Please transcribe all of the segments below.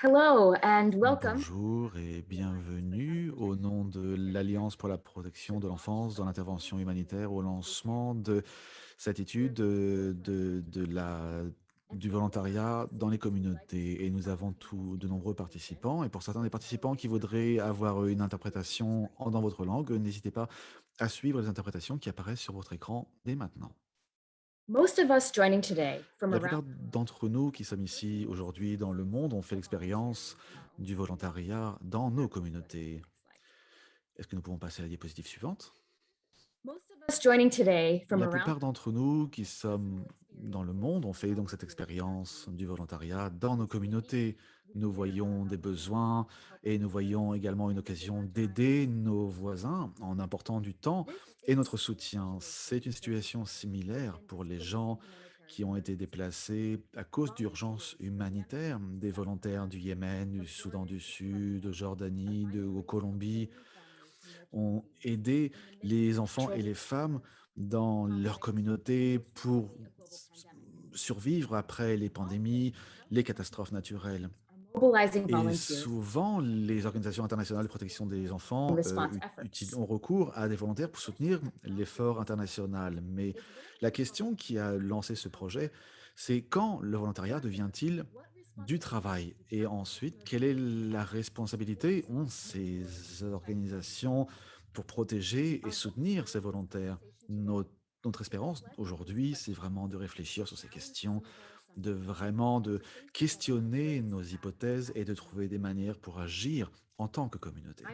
Hello and welcome. Bonjour et bienvenue au nom de l'Alliance pour la protection de l'enfance dans l'intervention humanitaire au lancement de cette étude de, de, de la, du volontariat dans les communautés. Et nous avons tout, de nombreux participants. Et pour certains des participants qui voudraient avoir une interprétation dans votre langue, n'hésitez pas à suivre les interprétations qui apparaissent sur votre écran dès maintenant. La plupart d'entre nous qui sommes ici aujourd'hui dans le monde ont fait l'expérience du volontariat dans nos communautés. Est-ce que nous pouvons passer à la diapositive suivante? most of us joining today from La plupart d'entre nous qui sommes dans le monde ont fait donc cette expérience du volontariat dans nos communautés. Nous voyons des besoins et nous voyons également une occasion d'aider nos voisins en apportant du temps et notre soutien. C'est une situation similaire pour les gens qui ont été déplacés à cause d'urgences humanitaires, des volontaires du Yémen, du Soudan du Sud, de Jordanie, de Colombie, ont aidé les enfants et les femmes dans leur communauté pour survivre après les pandémies, les catastrophes naturelles. Et souvent, les organisations internationales de protection des enfants euh, ont recours à des volontaires pour soutenir l'effort international. Mais la question qui a lancé ce projet, c'est quand le volontariat devient-il du travail? Et ensuite, quelle est la responsabilité ont ces organisations pour protéger et soutenir ces volontaires Notre, notre espérance aujourd'hui, c'est vraiment de réfléchir sur ces questions de vraiment de questionner nos hypothèses et de trouver des manières pour agir en tant que communauté.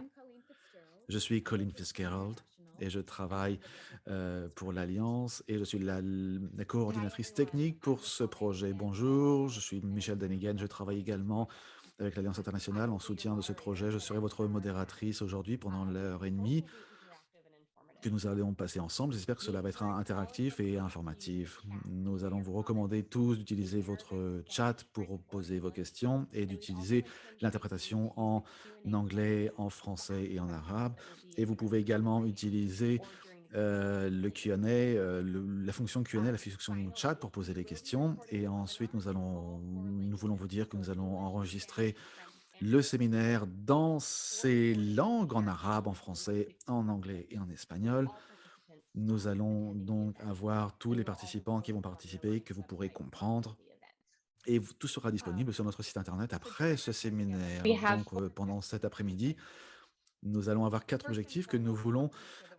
Je suis Colin Fitzgerald et je travaille euh, pour l'Alliance et je suis la, coordinatrice technique pour ce projet. Danigan, Bonjour, je suis Michel Denigan, je travaille également avec l'Alliance internationale en soutien de ce projet. Je serai votre modératrice aujourd'hui pendant l'heure et demie que nous allons passer ensemble. J'espère que cela va être interactif et informatif. Nous allons vous recommander tous d'utiliser votre chat pour poser vos questions et d'utiliser l'interprétation en anglais, en français et en arabe. Et vous pouvez également utiliser euh, le Q&A, euh, la fonction Q&A, la fonction chat pour poser les questions. Et ensuite, nous allons, nous voulons vous dire que nous allons enregistrer le séminaire dans ces langues, en arabe, en français, en anglais et en espagnol. Nous allons donc avoir tous les participants qui vont participer, que vous pourrez comprendre. Et tout sera disponible sur notre site internet après ce séminaire. Donc, euh, pendant cet après-midi, nous allons avoir quatre objectifs que nous voulons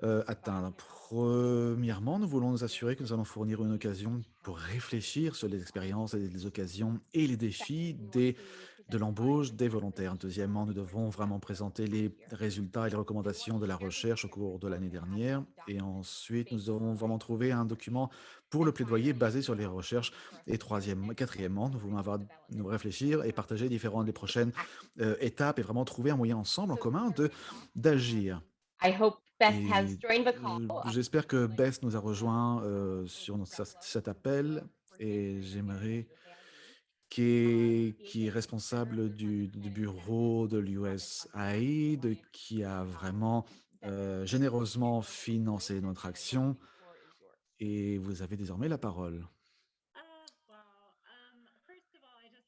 euh, atteindre. Premièrement, nous voulons nous assurer que nous allons fournir une occasion pour réfléchir sur les expériences et les occasions et les défis des de l'embauche des volontaires. Deuxièmement, nous devons vraiment présenter les résultats et les recommandations de la recherche au cours de l'année dernière. Et ensuite, nous devons vraiment trouver un document pour le plaidoyer basé sur les recherches. Et troisièmement, quatrièmement, nous voulons avoir, nous réfléchir et partager différentes des prochaines euh, étapes et vraiment trouver un moyen ensemble, en commun, d'agir. Beth euh, j'espère que Bess nous a rejoint euh, sur notre- cet appel et j'aimerais qui est, responsable du, bureau de l'USAID, qui a vraiment euh, généreusement financé notre action. Et vous avez désormais la parole.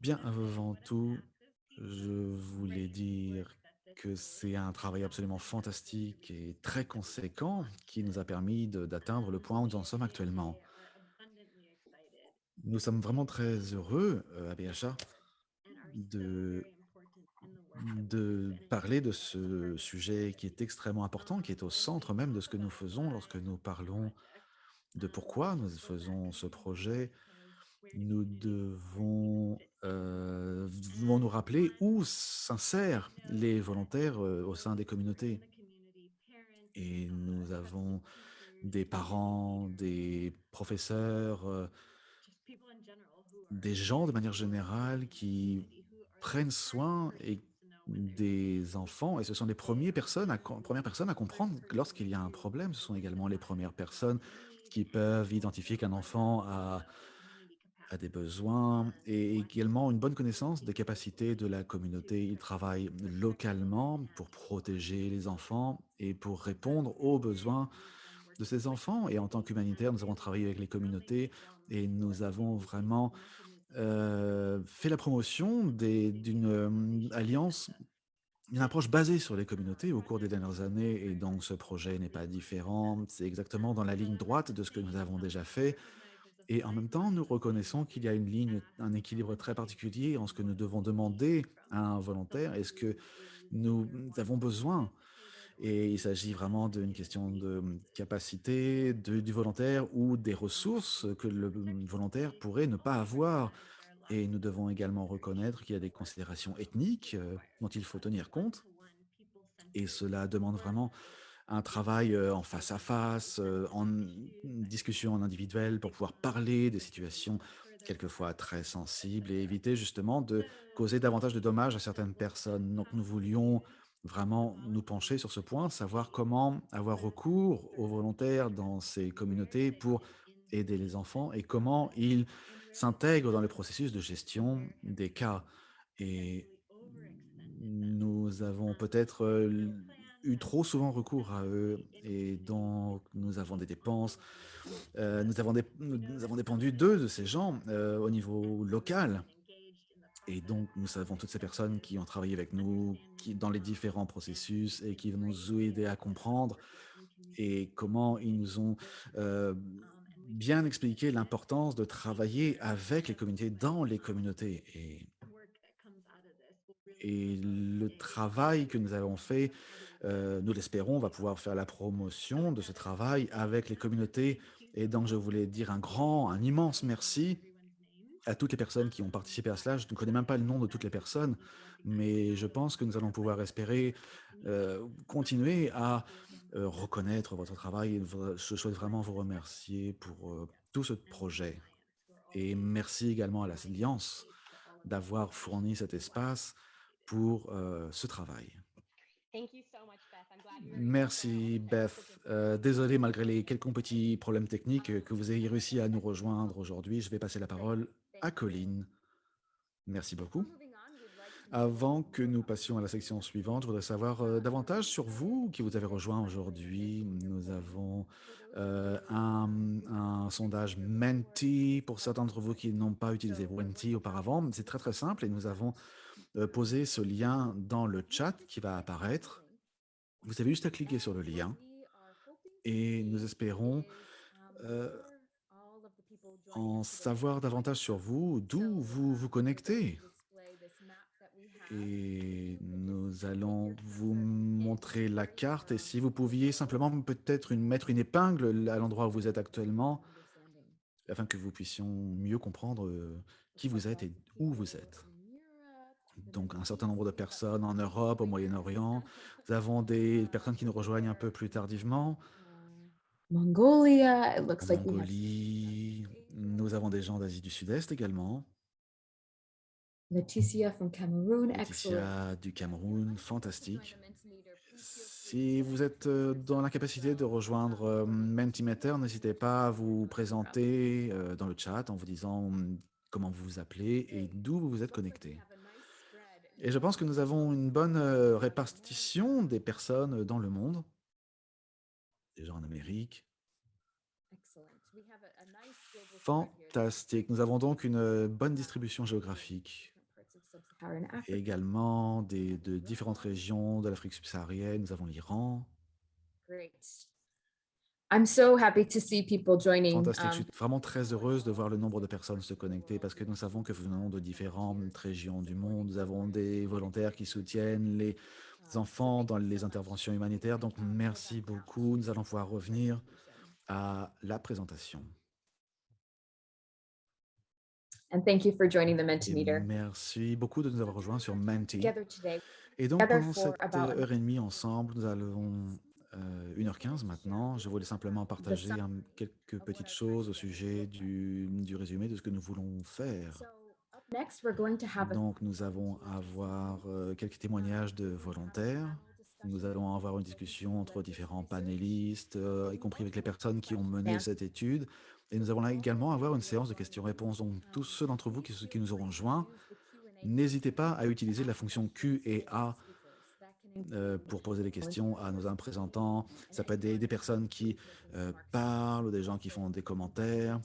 Bien avant tout, je voulais dire que c'est un travail absolument fantastique et très conséquent qui nous a permis d'atteindre le point où nous en sommes actuellement. Nous sommes vraiment très heureux euh, à BHA de parler de ce sujet qui est extrêmement important, qui est au centre même de ce que nous faisons lorsque nous parlons de pourquoi nous faisons ce projet. Nous devons, euh, nous rappeler où s'insèrent les volontaires euh, au sein des communautés. Et nous avons des parents, des professeurs, euh, des gens de manière générale qui prennent soin et des enfants et ce sont les premières personnes à comprendre lorsqu'il y a un problème. Ce sont également les premières personnes qui peuvent identifier qu'un enfant a des besoins et également une bonne connaissance des capacités de la communauté. Ils travaillent localement pour protéger les enfants et pour répondre aux besoins de ces enfants et en tant qu'humanitaire, nous avons travaillé avec les communautés et nous avons vraiment euh, fait la promotion d'une euh, alliance, une approche basée sur les communautés au cours des dernières années, et donc ce projet n'est pas différent. C'est exactement dans la ligne droite de ce que nous avons déjà fait. Et en même temps, nous reconnaissons qu'il y a une ligne, un équilibre très particulier en ce que nous devons demander à un volontaire et ce que nous avons besoin. Et il s'agit vraiment d'une question de capacité de- du volontaire ou des ressources que le volontaire pourrait ne pas avoir. Et nous devons également reconnaître qu'il y a des considérations ethniques euh, dont il faut tenir compte. Et cela demande vraiment un travail euh, en face à face, euh, en discussion en individuel pour pouvoir parler des situations quelquefois très sensibles et éviter justement de causer davantage de dommages à certaines personnes. Donc nous voulions vraiment nous pencher sur ce point, savoir comment avoir recours aux volontaires dans ces communautés pour aider les enfants et comment ils s'intègrent dans le processus de gestion des cas. Et nous avons peut-être euh, eu trop souvent recours à eux et donc nous avons des dépenses, euh, nous, avons nous avons dépendu d'eux, de ces gens euh, au niveau local. Et donc nous savons toutes ces personnes qui ont travaillé avec nous, qui dans les différents processus et qui nous ont aidés à comprendre et comment ils nous ont euh, bien expliqué l'importance de travailler avec les communautés, dans les communautés. Et le travail que nous avons fait, heu, nous l'espérons, va pouvoir faire la promotion de ce travail avec les communautés et donc je voulais dire un grand, un immense merci à toutes les personnes qui ont participé à cela. Je ne connais même pas le nom de toutes les personnes, mais je pense que nous allons pouvoir espérer, heu, continuer à, heu, reconnaître votre travail et je souhaite vraiment vous remercier pour, heu, tout ce projet et merci également à l'Alliance d'avoir fourni cet espace pour, ce travail. Merci Beth. Heu, désolé malgré les quelques petits problèmes techniques, que vous ayez réussi à nous rejoindre aujourd'hui. Je vais passer la parole à Colline. Merci beaucoup. Avant que nous passions à la section suivante, je voudrais savoir, heu, davantage sur vous qui vous avez rejoint aujourd'hui. Nous avons, heu, un, sondage Menti pour certains d'entre vous qui n'ont pas utilisé Menti auparavant. C'est très, très simple et nous avons, heu, posé ce lien dans le chat qui va apparaître. Vous avez juste à cliquer sur le lien et nous espérons, en savoir davantage sur vous, d'où vous vous connectez. Et nous allons vous montrer la carte et si vous pouviez simplement peut-être une mettre une épingle à l'endroit où vous êtes actuellement, afin que vous puissions mieux comprendre, heu, qui vous êtes et où vous êtes. Donc un certain nombre de personnes en Europe, au Moyen-Orient. Nous avons des personnes qui nous rejoignent un peu plus tardivement. Mongolia, it En looks like we have Mongolie, nous avons des gens d'Asie du Sud-Est également. Leticia from Cameroon, excellent. Laetitia du Cameroun, fantastique. Si vous êtes euh, dans la capacité de rejoindre euh, Mentimeter, n'hésitez pas à vous présenter euh, dans le chat en vous disant hum, comment vous vous appelez et d'où vous vous êtes connecté. Et je pense que nous avons une bonne répartition des personnes dans le monde, des gens en Amérique. Fantastique. Nous avons donc une euh, bonne distribution géographique et également des, de différentes régions de l'Afrique subsaharienne. Nous avons l'Iran. Great. I'm so happy to see people joining. Fantastique. Je um, suis vraiment très heureuse de voir le nombre de personnes se connecter parce que nous savons que venons de différentes régions du monde. Nous avons des volontaires qui soutiennent les enfants dans les interventions humanitaires. Donc, merci beaucoup. Nous allons pouvoir revenir à la présentation. And thank you for joining the Et Mentimeter. merci beaucoup de nous avoir rejoints sur Menti. Together today, Et donc, pendant cette euh, heure et demie ensemble, nous allons euh, 1h15 maintenant. Je voulais simplement partager un- quelques petites choses au sujet du, du résumé de ce que nous voulons faire. So up next, we're going to have a Donc, nous allons avoir euh, quelques témoignages de volontaires. Nous allons avoir une discussion entre différents panélistes, euh, y compris avec les personnes qui ont mené cette étude. Et nous allons également avoir une séance de questions-réponses. Donc, tous ceux d'entre vous qui, nous auront joints, n'hésitez pas à utiliser la fonction Q et A euh, pour poser des questions à nos représentants. Ça peut être des, personnes qui euh, parlent ou des gens qui font des commentaires.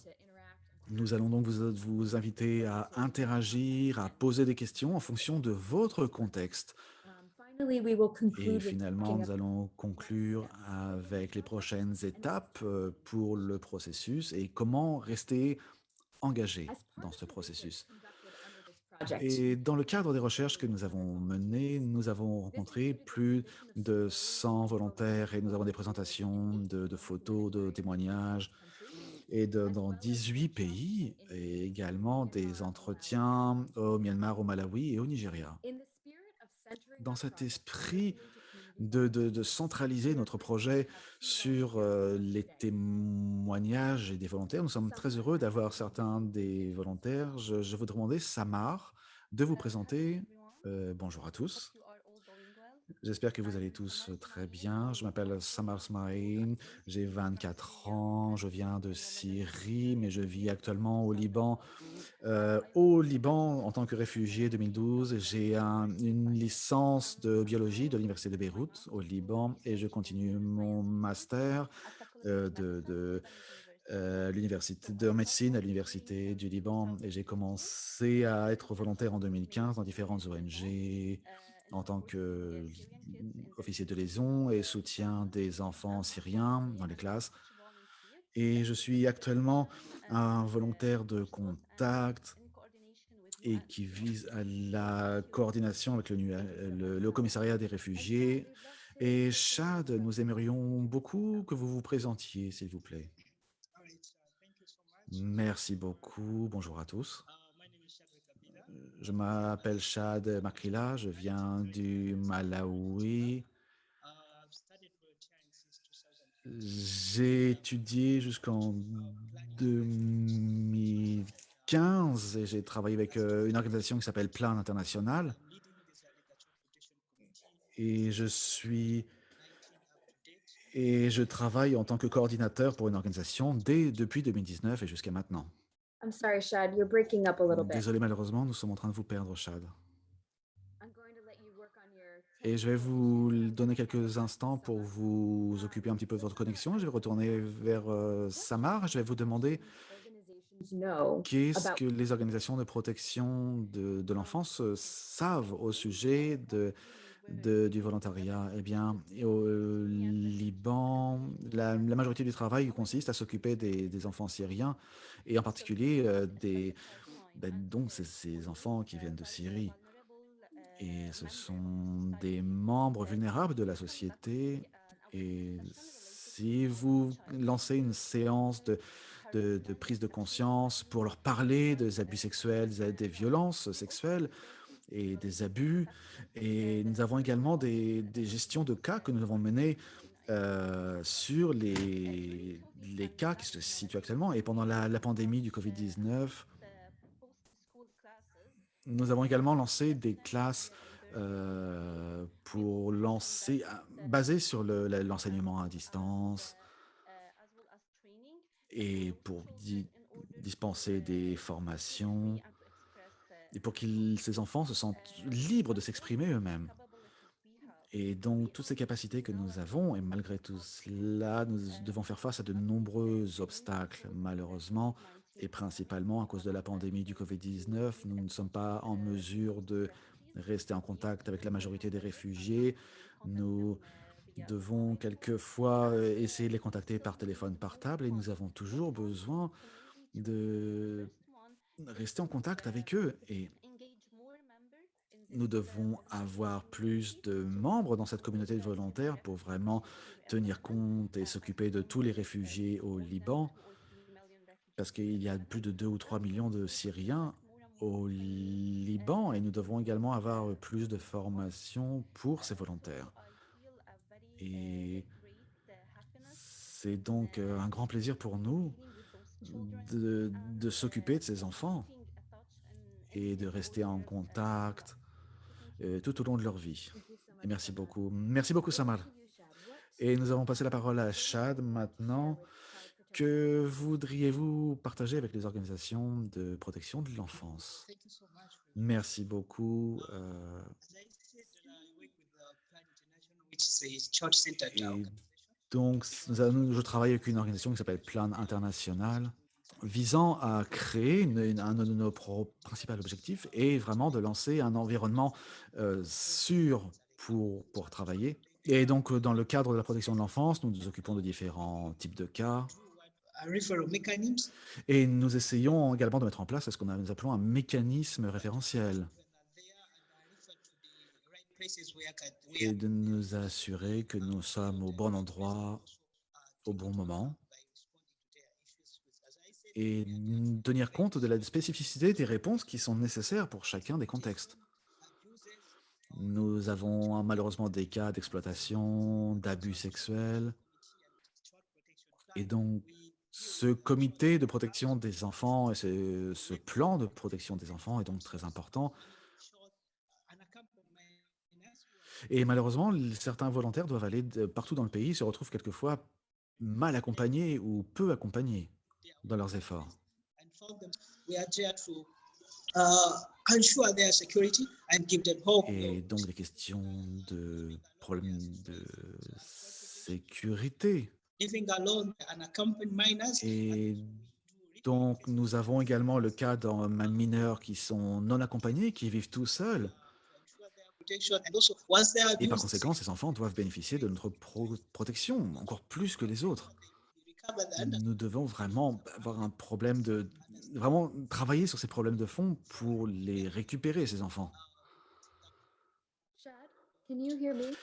Nous allons donc vous inviter à interagir, à poser des questions en fonction de votre contexte. Um, Finally, we will Et finalement, nous allons conclure avec les prochaines étapes euh, pour le processus et comment rester engagé dans ce processus. Et dans le cadre des recherches que nous avons menées, nous avons rencontré plus de 100 volontaires et nous avons des présentations de, de photos, de témoignages et de- dans 18 pays et également des entretiens au Myanmar, au Malawi et au Nigeria the spirit of centering Dans cet esprit de, de- de centraliser notre projet sur euh, les témoignages et des volontaires. Nous sommes très heureux d'avoir certains des volontaires. Je, je voudrais demander, Samar, de vous présenter. Euh, bonjour à tous. J'espère que vous allez tous très bien. Je m'appelle Samar Smaïn, j'ai 24 ans, je viens de Syrie, mais je vis actuellement au Liban. Au Liban, en tant que réfugié 2012, j'ai un- une licence de biologie de l'Université de Beyrouth au Liban et je continue mon master euh, de, de, euh, l'université de médecine à l'Université du Liban et j'ai commencé à être volontaire en 2015 dans différentes ONG en tant qu'officier de liaison et soutien des enfants syriens dans les classes. Et je suis actuellement un volontaire de contact et qui vise à la coordination avec le, le- le commissariat des réfugiés. Et Chad, nous aimerions beaucoup que vous vous présentiez, s'il vous plaît. Merci beaucoup. Bonjour à tous. Je m'appelle Chad Makrila, je viens du Malawi. J'ai étudié jusqu'en 2015 et j'ai travaillé avec euh, une organisation qui s'appelle Plan International. Et je suis et je travaille en tant que coordinateur pour une organisation dès depuis 2019 et jusqu'à maintenant. I'm sorry, Shad, you're breaking up a little bit. Désolé, malheureusement, nous sommes en train de vous perdre, Chad. I'm going to let you work on your Et je vais vous donner quelques instants pour vous occuper un petit peu de votre connexion. Je vais retourner vers euh, Samar. Je vais vous demander qu'est-ce que les organisations de protection de, de l'enfance euh, savent au sujet de, de- du volontariat. Eh bien, au euh, Liban, la, majorité du travail consiste à s'occuper des, enfants syriens et en particulier euh, des, ben, donc ces, enfants qui viennent de Syrie. Et ce sont des membres vulnérables de la société. Et si vous lancez une séance de, de, de prise de conscience pour leur parler des abus sexuels, des violences sexuelles et des abus, et nous avons également des, des gestions de cas que nous avons menées euh, sur les, les cas qui se situent actuellement. Et pendant la, la pandémie du Covid-19, nous avons également lancé des classes euh, pour lancer, basées sur l'enseignement à distance et pour di- dispenser des formations et pour que ces enfants se sentent libres de s'exprimer eux-mêmes. Et donc, toutes ces capacités que nous avons, et malgré tout cela, nous devons faire face à de nombreux obstacles, malheureusement, et principalement à cause de la pandémie du Covid-19. Nous ne sommes pas en mesure de rester en contact avec la majorité des réfugiés. Nous devons quelquefois essayer de les contacter par téléphone portable et nous avons toujours besoin de rester en contact avec eux. Et nous devons avoir plus de membres dans cette communauté de volontaires pour vraiment tenir compte et s'occuper de tous les réfugiés au Liban, parce qu'il y a plus de 2 ou 3 millions de Syriens au Liban et nous devons également avoir plus de formation pour ces volontaires. Et c'est donc un grand plaisir pour nous de, de s'occuper de ces enfants et de rester en contact euh, tout au long de leur vie. Et merci beaucoup. Merci beaucoup, Samar. Et nous allons passer la parole à Chad maintenant. Que voudriez-vous partager avec les organisations de protection de l'enfance? Merci beaucoup. euh, donc, je travaille avec une organisation qui s'appelle Plan International visant à créer une, une- un de nos principaux objectifs est vraiment de lancer un environnement euh, sûr pour, pour travailler. Et donc, euh, dans le cadre de la protection de l'enfance, nous nous occupons de différents types de cas. Et nous essayons également de mettre en place ce qu'on nous appelons un mécanisme référentiel et de nous assurer que nous sommes au bon endroit au bon moment et tenir compte de la spécificité des réponses qui sont nécessaires pour chacun des contextes. Nous avons malheureusement des cas d'exploitation, d'abus sexuels, et donc ce comité de protection des enfants et ce, ce plan de protection des enfants est donc très important. Et malheureusement, certains volontaires doivent aller partout dans le pays, se retrouvent quelquefois mal accompagnés ou peu accompagnés dans leurs efforts. Et donc des questions de problèmes de sécurité. Et donc nous avons également le cas d'un mineurs qui sont non accompagnés, qui vivent tout seuls. Et par conséquent, ces enfants doivent bénéficier de notre pro- protection, encore plus que les autres. Nous devons vraiment avoir un problème de... Vraiment travailler sur ces problèmes de fond pour les récupérer, ces enfants. Shad, can you hear me?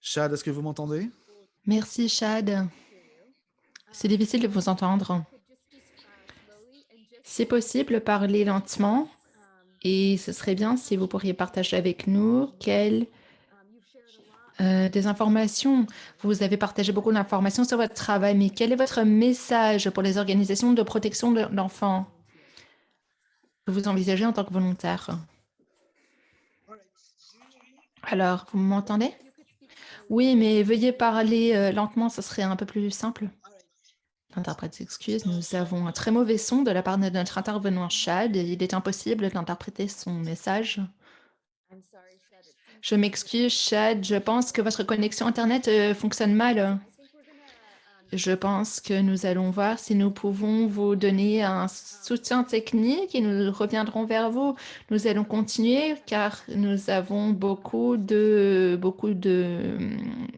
Chad, est-ce que vous m'entendez? Merci, Chad. C'est difficile de vous entendre. Si possible, parlez lentement et ce serait bien si vous pourriez partager avec nous quelles euh, des informations. Vous avez partagé beaucoup d'informations sur votre travail, mais quel est votre message pour les organisations de protection de que vous envisagez en tant que volontaire? Alors, vous m'entendez? Oui, mais veuillez parler euh, lentement, ce serait un peu plus simple. L'interprète s'excuse, nous avons un très mauvais son de la part de notre intervenant Chad. Il est impossible d'interpréter son message. Je m'excuse, Chad. Je pense que votre connexion Internet euh, fonctionne mal. Um, Je pense que nous allons voir si nous pouvons vous donner un soutien technique et nous reviendrons vers vous. Nous allons continuer car nous avons beaucoup de, beaucoup de,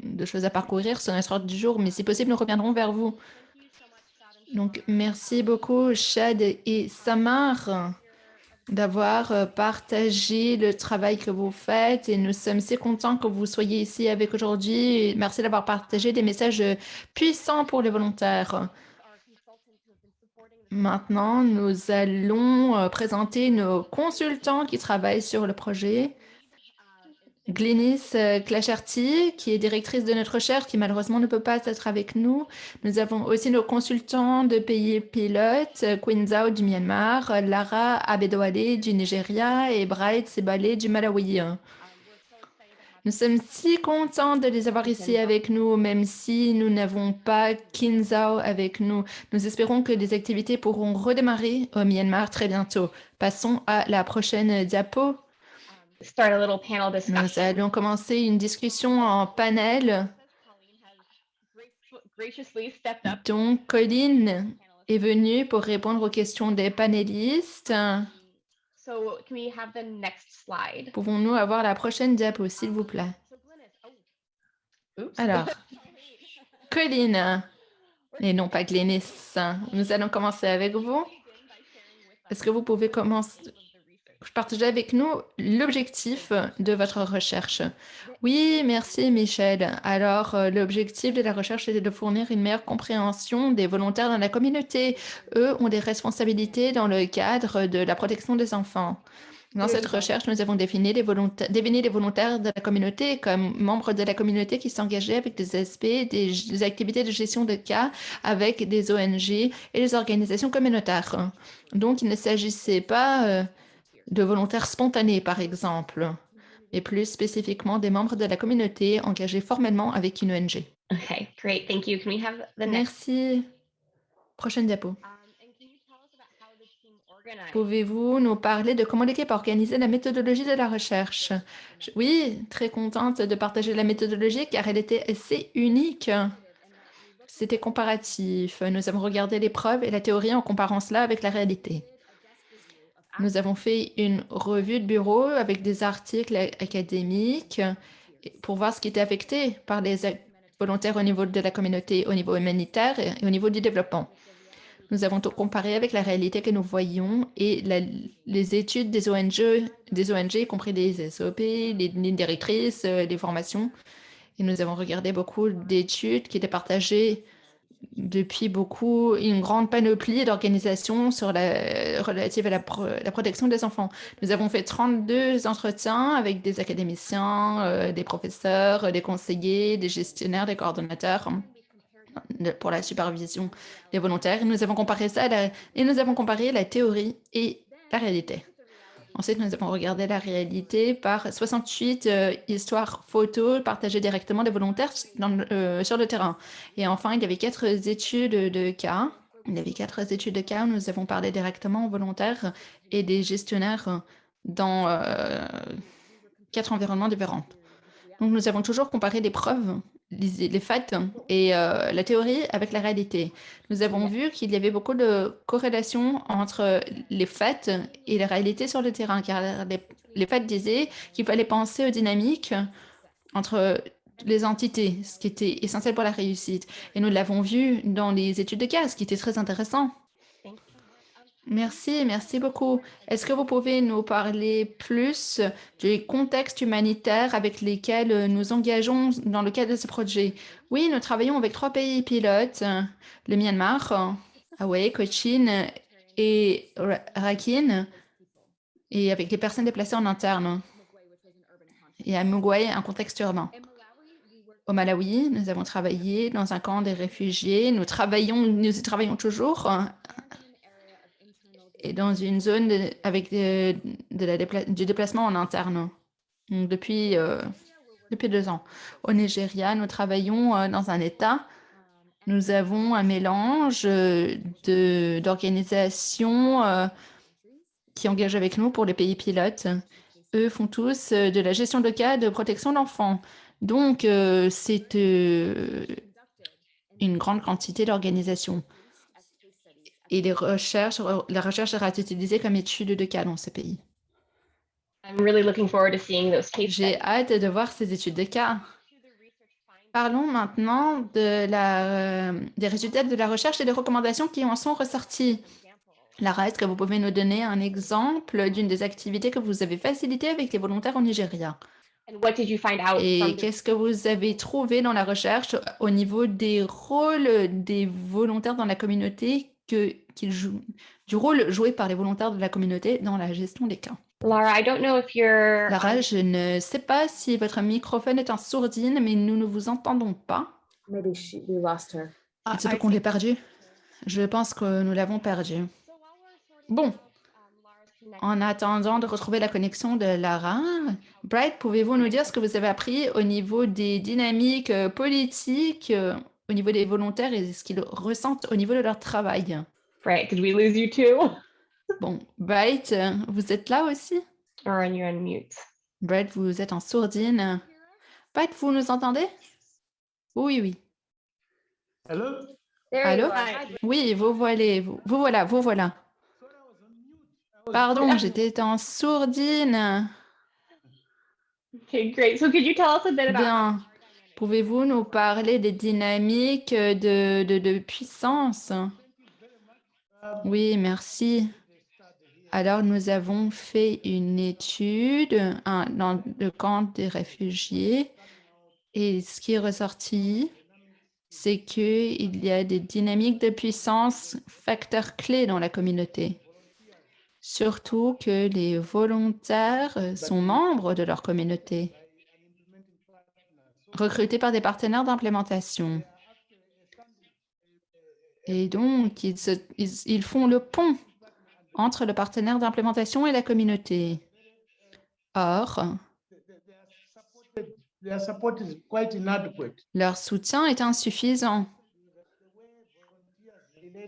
de choses à parcourir sur notre ordre du jour, mais si possible, nous reviendrons vers vous. Donc, merci beaucoup, Chad et Samar, d'avoir euh, partagé le travail que vous faites et nous sommes si contents que vous soyez ici avec aujourd'hui. Merci d'avoir partagé des messages puissants pour les volontaires. Maintenant, nous allons euh, présenter nos consultants qui travaillent sur le projet. Glynis euh, Clacherty, qui est directrice de notre recherche, qui malheureusement ne peut pas être avec nous. Nous avons aussi nos consultants de pays pilotes, euh, Queen Zhao du Myanmar, euh, Lara Abedwale du Nigeria et Bright Sebale du Malawi. Nous sommes si contents de les avoir ici avec nous, même si nous n'avons pas Kinzao avec nous. Nous espérons que les activités pourront redémarrer au Myanmar très bientôt. Passons à la prochaine diapo. Start a little panel Nous allons commencer une discussion en panel. Colleen has grace- graciously stepped up. Donc, Colline est venue pour répondre aux questions des panélistes. So can we have the next slide? Pouvons-nous avoir la prochaine diapo, s'il vous plaît? Alors, Colline, et non pas Glénis, nous allons commencer avec vous. Est-ce que vous pouvez commencer, partager avec nous l'objectif de votre recherche? Oui, merci Michel. Alors, euh, l'objectif de la recherche était de fournir une meilleure compréhension des volontaires dans la communauté. Eux ont des responsabilités dans le cadre de la protection des enfants. Dans cette recherche, nous avons défini les, volontaires, défini les volontaires de la communauté comme membres de la communauté qui s'engageaient avec des aspects, des, des activités de gestion de cas avec des ONG et des organisations communautaires. Donc, il ne s'agissait pas euh, de volontaires spontanés, par exemple, mais plus spécifiquement des membres de la communauté engagés formellement avec une ONG. Okay, great. Thank you. Can we have the next? Merci. Prochaine diapo. Um? Pouvez-vous nous parler de comment l'équipe a organisé la méthodologie de la recherche? Oui, très contente de partager la méthodologie car elle était assez unique. c'était comparatif. Nous avons regardé les preuves et la théorie en comparant cela avec la réalité. Nous avons fait une revue de bureau avec des articles académiques pour voir ce qui était affecté par les volontaires au niveau de la communauté, au niveau humanitaire et au niveau du développement. Nous avons tout comparé avec la réalité que nous voyons et les études des ONG, des ONG, y compris les SOP, les lignes directrices, euh, les formations. Et nous avons regardé beaucoup d'études qui étaient partagées depuis beaucoup, une grande panoplie d'organisations sur la, à la, pro- la protection des enfants. Nous avons fait 32 entretiens avec des académiciens, euh, des professeurs, euh, des conseillers, des gestionnaires, des coordonnateurs de- pour la supervision des volontaires. Nous avons comparé ça et nous avons comparé la théorie et la réalité. Ensuite, nous avons regardé la réalité par 68 euh, histoires photos partagées directement des volontaires euh, sur le terrain. Et enfin, il y avait quatre études de cas. Il y avait quatre études de cas où nous avons parlé directement aux volontaires et des gestionnaires dans euh, quatre environnements différents. Donc, nous avons toujours comparé les preuves, les, les faits et euh, la théorie avec la réalité. Nous avons vu qu'il y avait beaucoup de corrélations entre les faits et la réalité sur le terrain, car les, les faits disaient qu'il fallait penser aux dynamiques entre les entités, ce qui était essentiel pour la réussite. Et nous l'avons vu dans les études de cas, ce qui était très intéressant. Merci, merci beaucoup. Est-ce que vous pouvez nous parler plus du contexte humanitaire avec lesquels nous engageons dans le cadre de ce projet? Oui, nous travaillons avec trois pays pilotes, le Myanmar, Hawaï, Cochin et Ra- Rakhine, et avec les personnes déplacées en interne. Et à Mugwai, un contexte urbain. Au Malawi, nous avons travaillé dans un camp des réfugiés. Nous travaillons, nous y travaillons toujours et dans une zone avec du déplacement en interne depuis, euh, depuis deux ans. Au Nigeria, nous travaillons euh, dans un État. Nous avons un mélange euh, d'organisations qui engagent avec nous pour les pays pilotes. Eux font tous de la gestion de cas de protection d'enfants. Donc, c'est une grande quantité d'organisations. Et les recherches, la recherche sera utilisée comme étude de cas dans ces pays. Really J'ai hâte de voir ces études de cas. Parlons maintenant de la, euh, des résultats de la recherche et des recommandations qui en sont ressorties. Lara, est-ce que vous pouvez nous donner un exemple d'une des activités que vous avez facilitées avec les volontaires au Nigeria? And what did you find out Et qu'est-ce que vous avez trouvé dans la recherche au niveau des rôles des volontaires dans la communauté, que, qu'ils jouent, du rôle joué par les volontaires de la communauté dans la gestion des cas? Laura, I don't know if you're Lara, je ne sais pas si votre microphone est en sourdine, mais nous ne vous entendons pas. Maybe she, we lost her. Il se peut qu'on l'ait perdu. Je pense que nous l'avons perdu. Bon, en attendant de retrouver la connexion de Lara, Bright, pouvez-vous nous dire ce que vous avez appris au niveau des dynamiques euh, politiques, euh, au niveau des volontaires et ce qu'ils ressentent au niveau de leur travail? Right, did we lose you too? Bon, Bright, vous êtes là aussi? Or are you on mute? Bright, vous êtes en sourdine. Bright, vous nous entendez? Oui, oui. Hello? There Allô? Oui, vous voilà, vous, vous voilà, vous voilà. Pardon, j'étais en sourdine. Okay, great. So could you tell us a bit about Bien. Pouvez-vous nous parler des dynamiques de, de, puissance? Oui, merci. Alors, nous avons fait une étude dans le camp des réfugiés et ce qui est ressorti, c'est qu'il y a des dynamiques de puissance, facteurs clés dans la communauté. Surtout que les volontaires sont membres de leur communauté, recrutés par des partenaires d'implémentation. Et donc, ils, se- ils- ils font le pont entre le partenaire d'implémentation et la communauté. Or, leur soutien est insuffisant.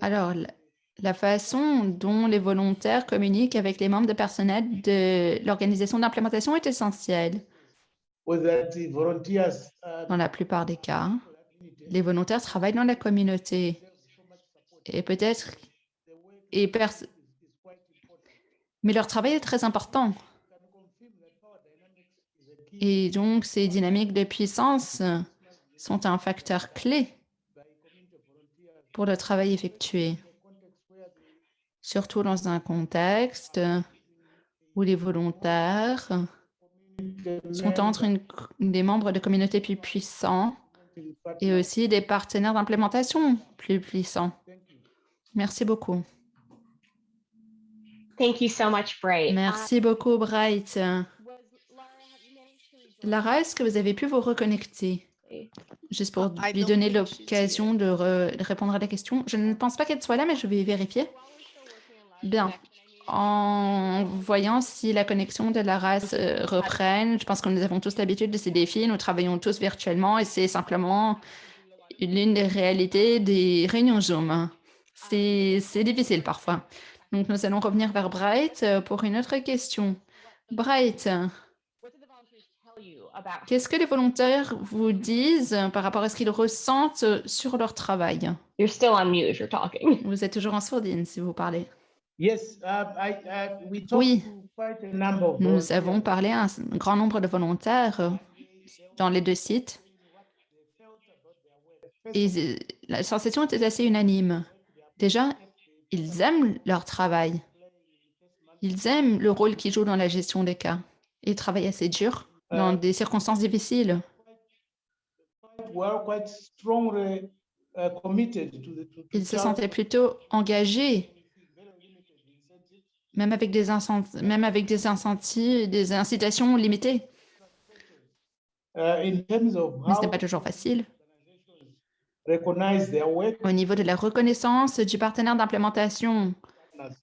Alors, la façon dont les volontaires communiquent avec les membres de personnel de l'organisation d'implémentation est essentielle Was that the volunteers uh, dans la plupart des cas. Les volontaires travaillent dans la communauté. Et peut-être... Et Mais leur travail est très important. Et donc, ces dynamiques de puissance sont un facteur clé pour le travail effectué, surtout dans un contexte où les volontaires sont entre une- des membres de communautés plus puissants et aussi des partenaires d'implémentation plus puissants. Merci beaucoup. Thank you so much, Bray. Merci beaucoup, Bright. Lara, est-ce que vous avez pu vous reconnecter? Juste pour I lui don't donner l'occasion de, re- de répondre à la question. Je ne pense pas qu'elle soit là, mais je vais vérifier. Bien. En voyant si la connexion de Lara se reprenne, je pense que nous avons tous l'habitude de ces défis. Nous travaillons tous virtuellement et c'est simplement l'une des réalités des réunions Zoom. C'est difficile parfois. Donc, nous allons revenir vers Bright euh, pour une autre question. Bright, qu'est-ce que les volontaires vous disent par rapport à ce qu'ils ressentent sur leur travail? You're still on mute if you're talking. Vous êtes toujours en sourdine si vous parlez. Uh, uh, Oui. Nous avons parlé à un grand nombre de volontaires euh, dans les deux sites et euh, la sensation était assez unanime. Déjà, ils aiment leur travail. Ils aiment le rôle qu'ils jouent dans la gestion des cas. Ils travaillent assez dur dans Euh, des circonstances difficiles. Uh, Ils se sentaient plutôt engagés, même avec des, même avec des incentives, des incitations limitées. uh, of Mais ce n'est pas toujours facile. Au niveau de la reconnaissance du partenaire d'implémentation,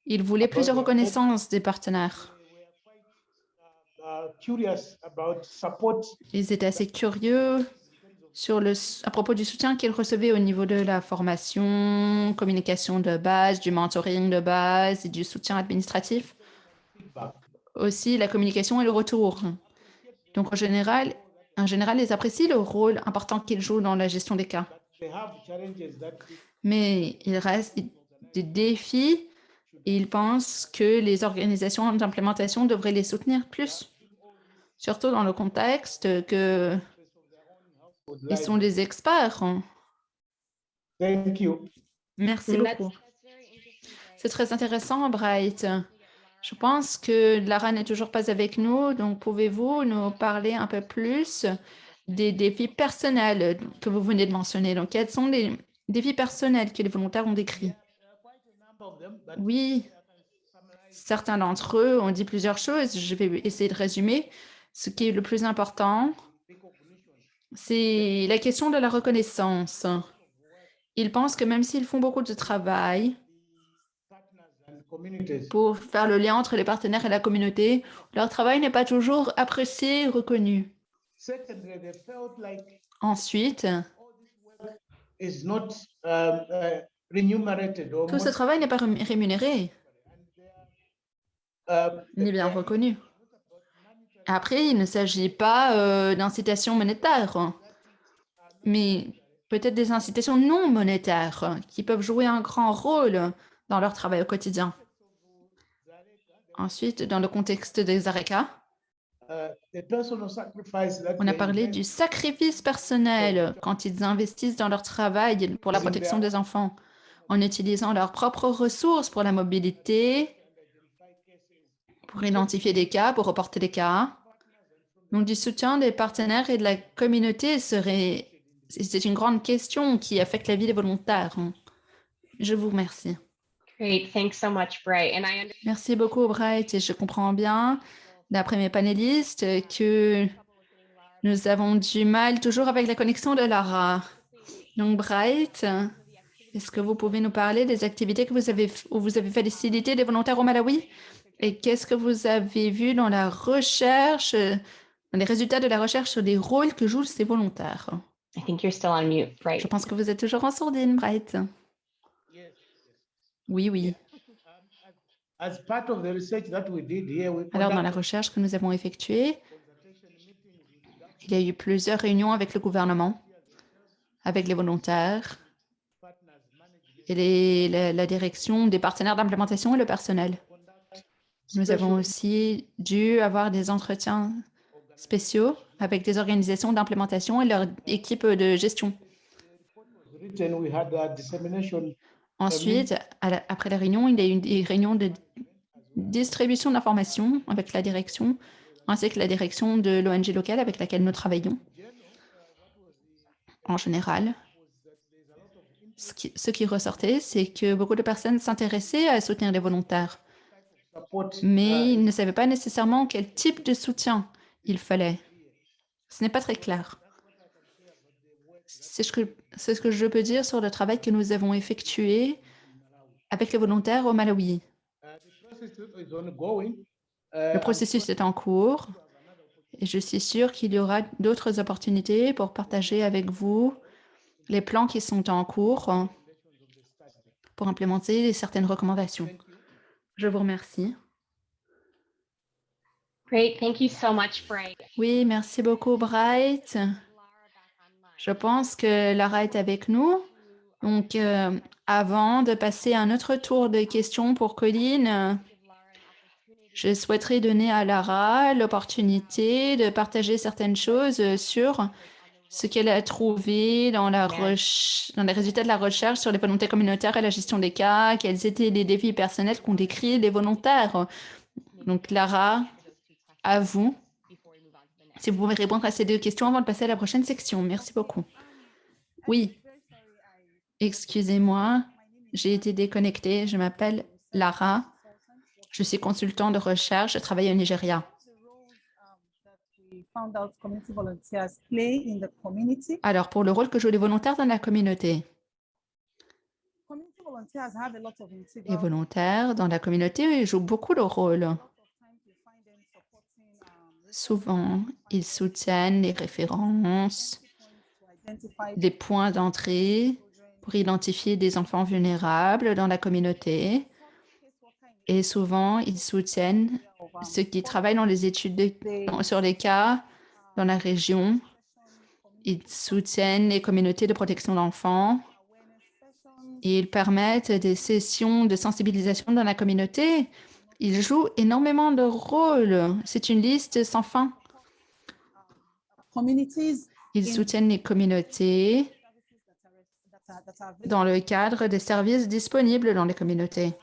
ils voulaient plusieurs reconnaissances des partenaires. uh, Ils étaient assez curieux sur le, à propos du soutien qu'ils recevaient au niveau de la formation, communication de base, du mentoring de base et du soutien administratif. Aussi la communication et le retour. Donc en général, en général, ils apprécient le rôle important qu'ils jouent dans la gestion des cas. Mais il reste des défis et ils pensent que les organisations d'implémentation devraient les soutenir plus. Surtout dans le contexte que ils sont des experts. Thank you. Merci Mm, beaucoup. C'est très intéressant, Bright. Je pense que Lara n'est toujours pas avec nous, donc pouvez-vous nous parler un peu plus des défis personnels que vous venez de mentionner? Donc, quels sont les défis personnels que les volontaires ont décrits? Oui, certains d'entre eux ont dit plusieurs choses. Je vais essayer de résumer. Ce qui est le plus important, c'est la question de la reconnaissance. Ils pensent que même s'ils font beaucoup de travail pour faire le lien entre les partenaires et la communauté, leur travail n'est pas toujours apprécié et reconnu. Ensuite, is not um, uh, remunerated or tout ce travail n'est pas ré- rémunéré um, ni bien reconnu. Après, il ne s'agit pas euh, d'incitations monétaires, mais peut-être des incitations non monétaires qui peuvent jouer un grand rôle dans leur travail au quotidien. Ensuite, dans le contexte des ARECA, on a parlé du sacrifice personnel quand ils investissent dans leur travail pour la protection des enfants, en utilisant leurs propres ressources pour la mobilité, pour identifier des cas, pour reporter des cas. Donc, du soutien des partenaires et de la communauté serait... C'est une grande question qui affecte la vie des volontaires. Je vous remercie. Great. Thanks so much, Bray. And I understand Merci beaucoup, Bright. Et je comprends bien, d'après mes panélistes, que nous avons du mal toujours avec la connexion de Lara. Donc, Bright, est-ce que vous pouvez nous parler des activités que vous avez, où vous avez facilité des volontaires au Malawi? Et qu'est-ce que vous avez vu dans la recherche, dans les résultats de la recherche sur les rôles que jouent ces volontaires? I think you're still on mute, Bray. Je pense que vous êtes toujours en sourdine, Bright. Oui, oui. as part of the research that we did here, we Alors, dans la conducted recherche que nous avons effectuée, il y a eu plusieurs réunions avec le gouvernement avec les volontaires et les- la, la direction des partenaires d'implémentation et le personnel. Nous avons aussi dû avoir des entretiens spéciaux avec des organisations d'implémentation et leur équipe de gestion. Ensuite, à la- après la réunion, il y a eu des réunions de distribution d'informations avec la direction, ainsi que la direction de l'ONG locale avec laquelle nous travaillons. En général, ce qui, ce qui ressortait, c'est que beaucoup de personnes s'intéressaient à soutenir les volontaires. Mais ils ne savaient pas nécessairement quel type de soutien il fallait. Ce n'est pas très clair. C'est ce, que, ce que je peux dire sur le travail que nous avons effectué avec les volontaires au Malawi. Le processus est en cours et je suis sûre qu'il y aura d'autres opportunités pour partager avec vous les plans qui sont en cours pour implémenter certaines recommandations. Je vous remercie. Great. Thank you so much, Bright. Oui, merci beaucoup, Bright. Je pense que Lara est avec nous. Donc, euh, avant de passer à un autre tour de questions pour Colline, je souhaiterais donner à Lara l'opportunité de partager certaines choses sur ce qu'elle a trouvé dans, la reche- dans les résultats de la recherche sur les volontés communautaires et la gestion des cas, quels étaient les défis personnels qu'ont décrits les volontaires. Donc, Lara, à vous. Si vous pouvez répondre à ces deux questions avant de passer à la prochaine section. Merci beaucoup. Oui. Excusez-moi, j'ai été déconnectée. Je m'appelle Lara. Je suis consultant de recherche. Je travaille au Nigeria. Alors, pour le rôle que jouent les volontaires dans la communauté, les volontaires dans la communauté jouent beaucoup de supporting um, Souvent, ils soutiennent les références, des points d'entrée pour identifier des enfants vulnérables dans la communauté. Et souvent, ils soutiennent ceux qui travaillent dans les études de- sur les cas dans la région. Ils soutiennent les communautés de protection d'enfants. Et ils permettent des sessions de sensibilisation dans la communauté. Ils jouent énormément de rôles. C'est une liste sans fin. Ils soutiennent les communautés dans le cadre des services disponibles dans les communautés.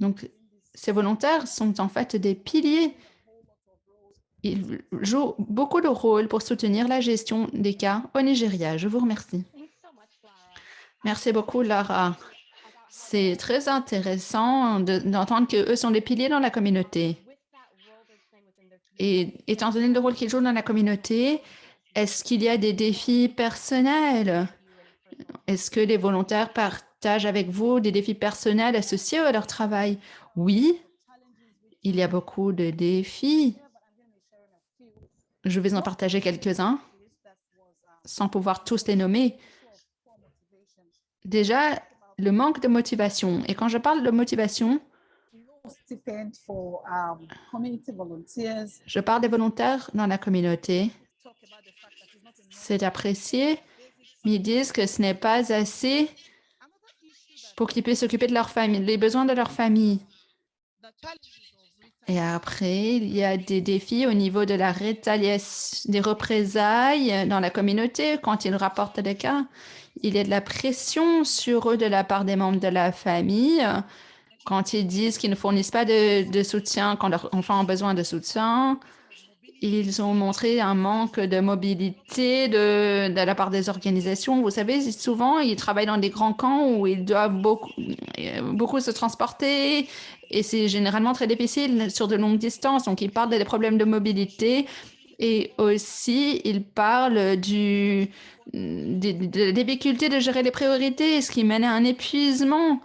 Donc, ces volontaires sont en fait des piliers. Ils jouent beaucoup de rôles pour soutenir la gestion des cas au Nigeria. Je vous remercie. Merci beaucoup, Lara. C'est très intéressant de- d'entendre qu'eux sont des piliers dans la communauté. Et étant donné le rôle qu'ils jouent dans la communauté, est-ce qu'il y a des défis personnels? Est-ce que les volontaires partagent avec vous des défis personnels associés à leur travail? Oui, il y a beaucoup de défis. Je vais en partager quelques-uns sans pouvoir tous les nommer. Déjà, le manque de motivation. Et quand je parle de motivation, je parle des volontaires dans la communauté. C'est apprécié, mais ils disent que ce n'est pas assez pour qu'ils puissent s'occuper de leur famille, les besoins de leur famille. Et après, il y a des défis au niveau de la rétaliation, des représailles dans la communauté quand ils rapportent des cas. Il y a de la pression sur eux de la part des membres de la famille quand ils disent qu'ils ne fournissent pas de soutien quand leurs enfants ont besoin de soutien. Ils ont montré un manque de mobilité de, de la part des organisations. Vous savez, souvent, ils travaillent dans des grands camps où ils doivent beaucoup, beaucoup se transporter et c'est généralement très difficile sur de longues distances. Donc, ils parlent des problèmes de mobilité et aussi, ils parlent du, des, des difficultés de gérer les priorités, ce qui mène à un épuisement,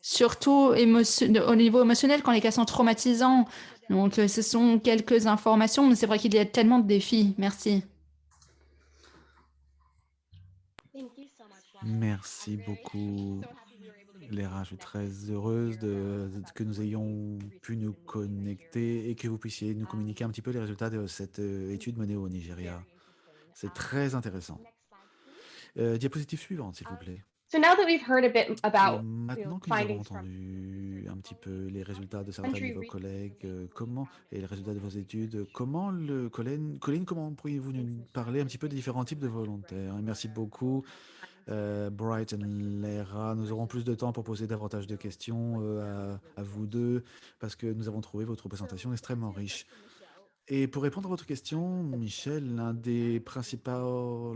surtout au niveau émotionnel quand les cas sont traumatisants. Donc, euh, ce sont quelques informations, mais c'est vrai qu'il y a tellement de défis. Merci. Merci beaucoup, Léra. Je suis très heureuse de, de- que nous ayons pu nous connecter et que vous puissiez nous communiquer un petit peu les résultats de cette euh, étude menée au Nigeria. C'est très intéressant. Euh, diapositive suivante, s'il vous plaît. So now that we've heard a bit Et about maintenant que nous avons entendu un petit peu les résultats de certains de vos collègues, euh, comment et les résultats de vos études, comment le Colin, Colin, comment pourriez-vous nous parler un petit peu des différents types de volontaires? Et merci beaucoup, euh, Bright et Lera. Nous aurons plus de temps pour poser davantage de questions euh, à, à vous deux parce que nous avons trouvé votre présentation extrêmement riche. Et pour répondre à votre question, Michel, l'un des principaux,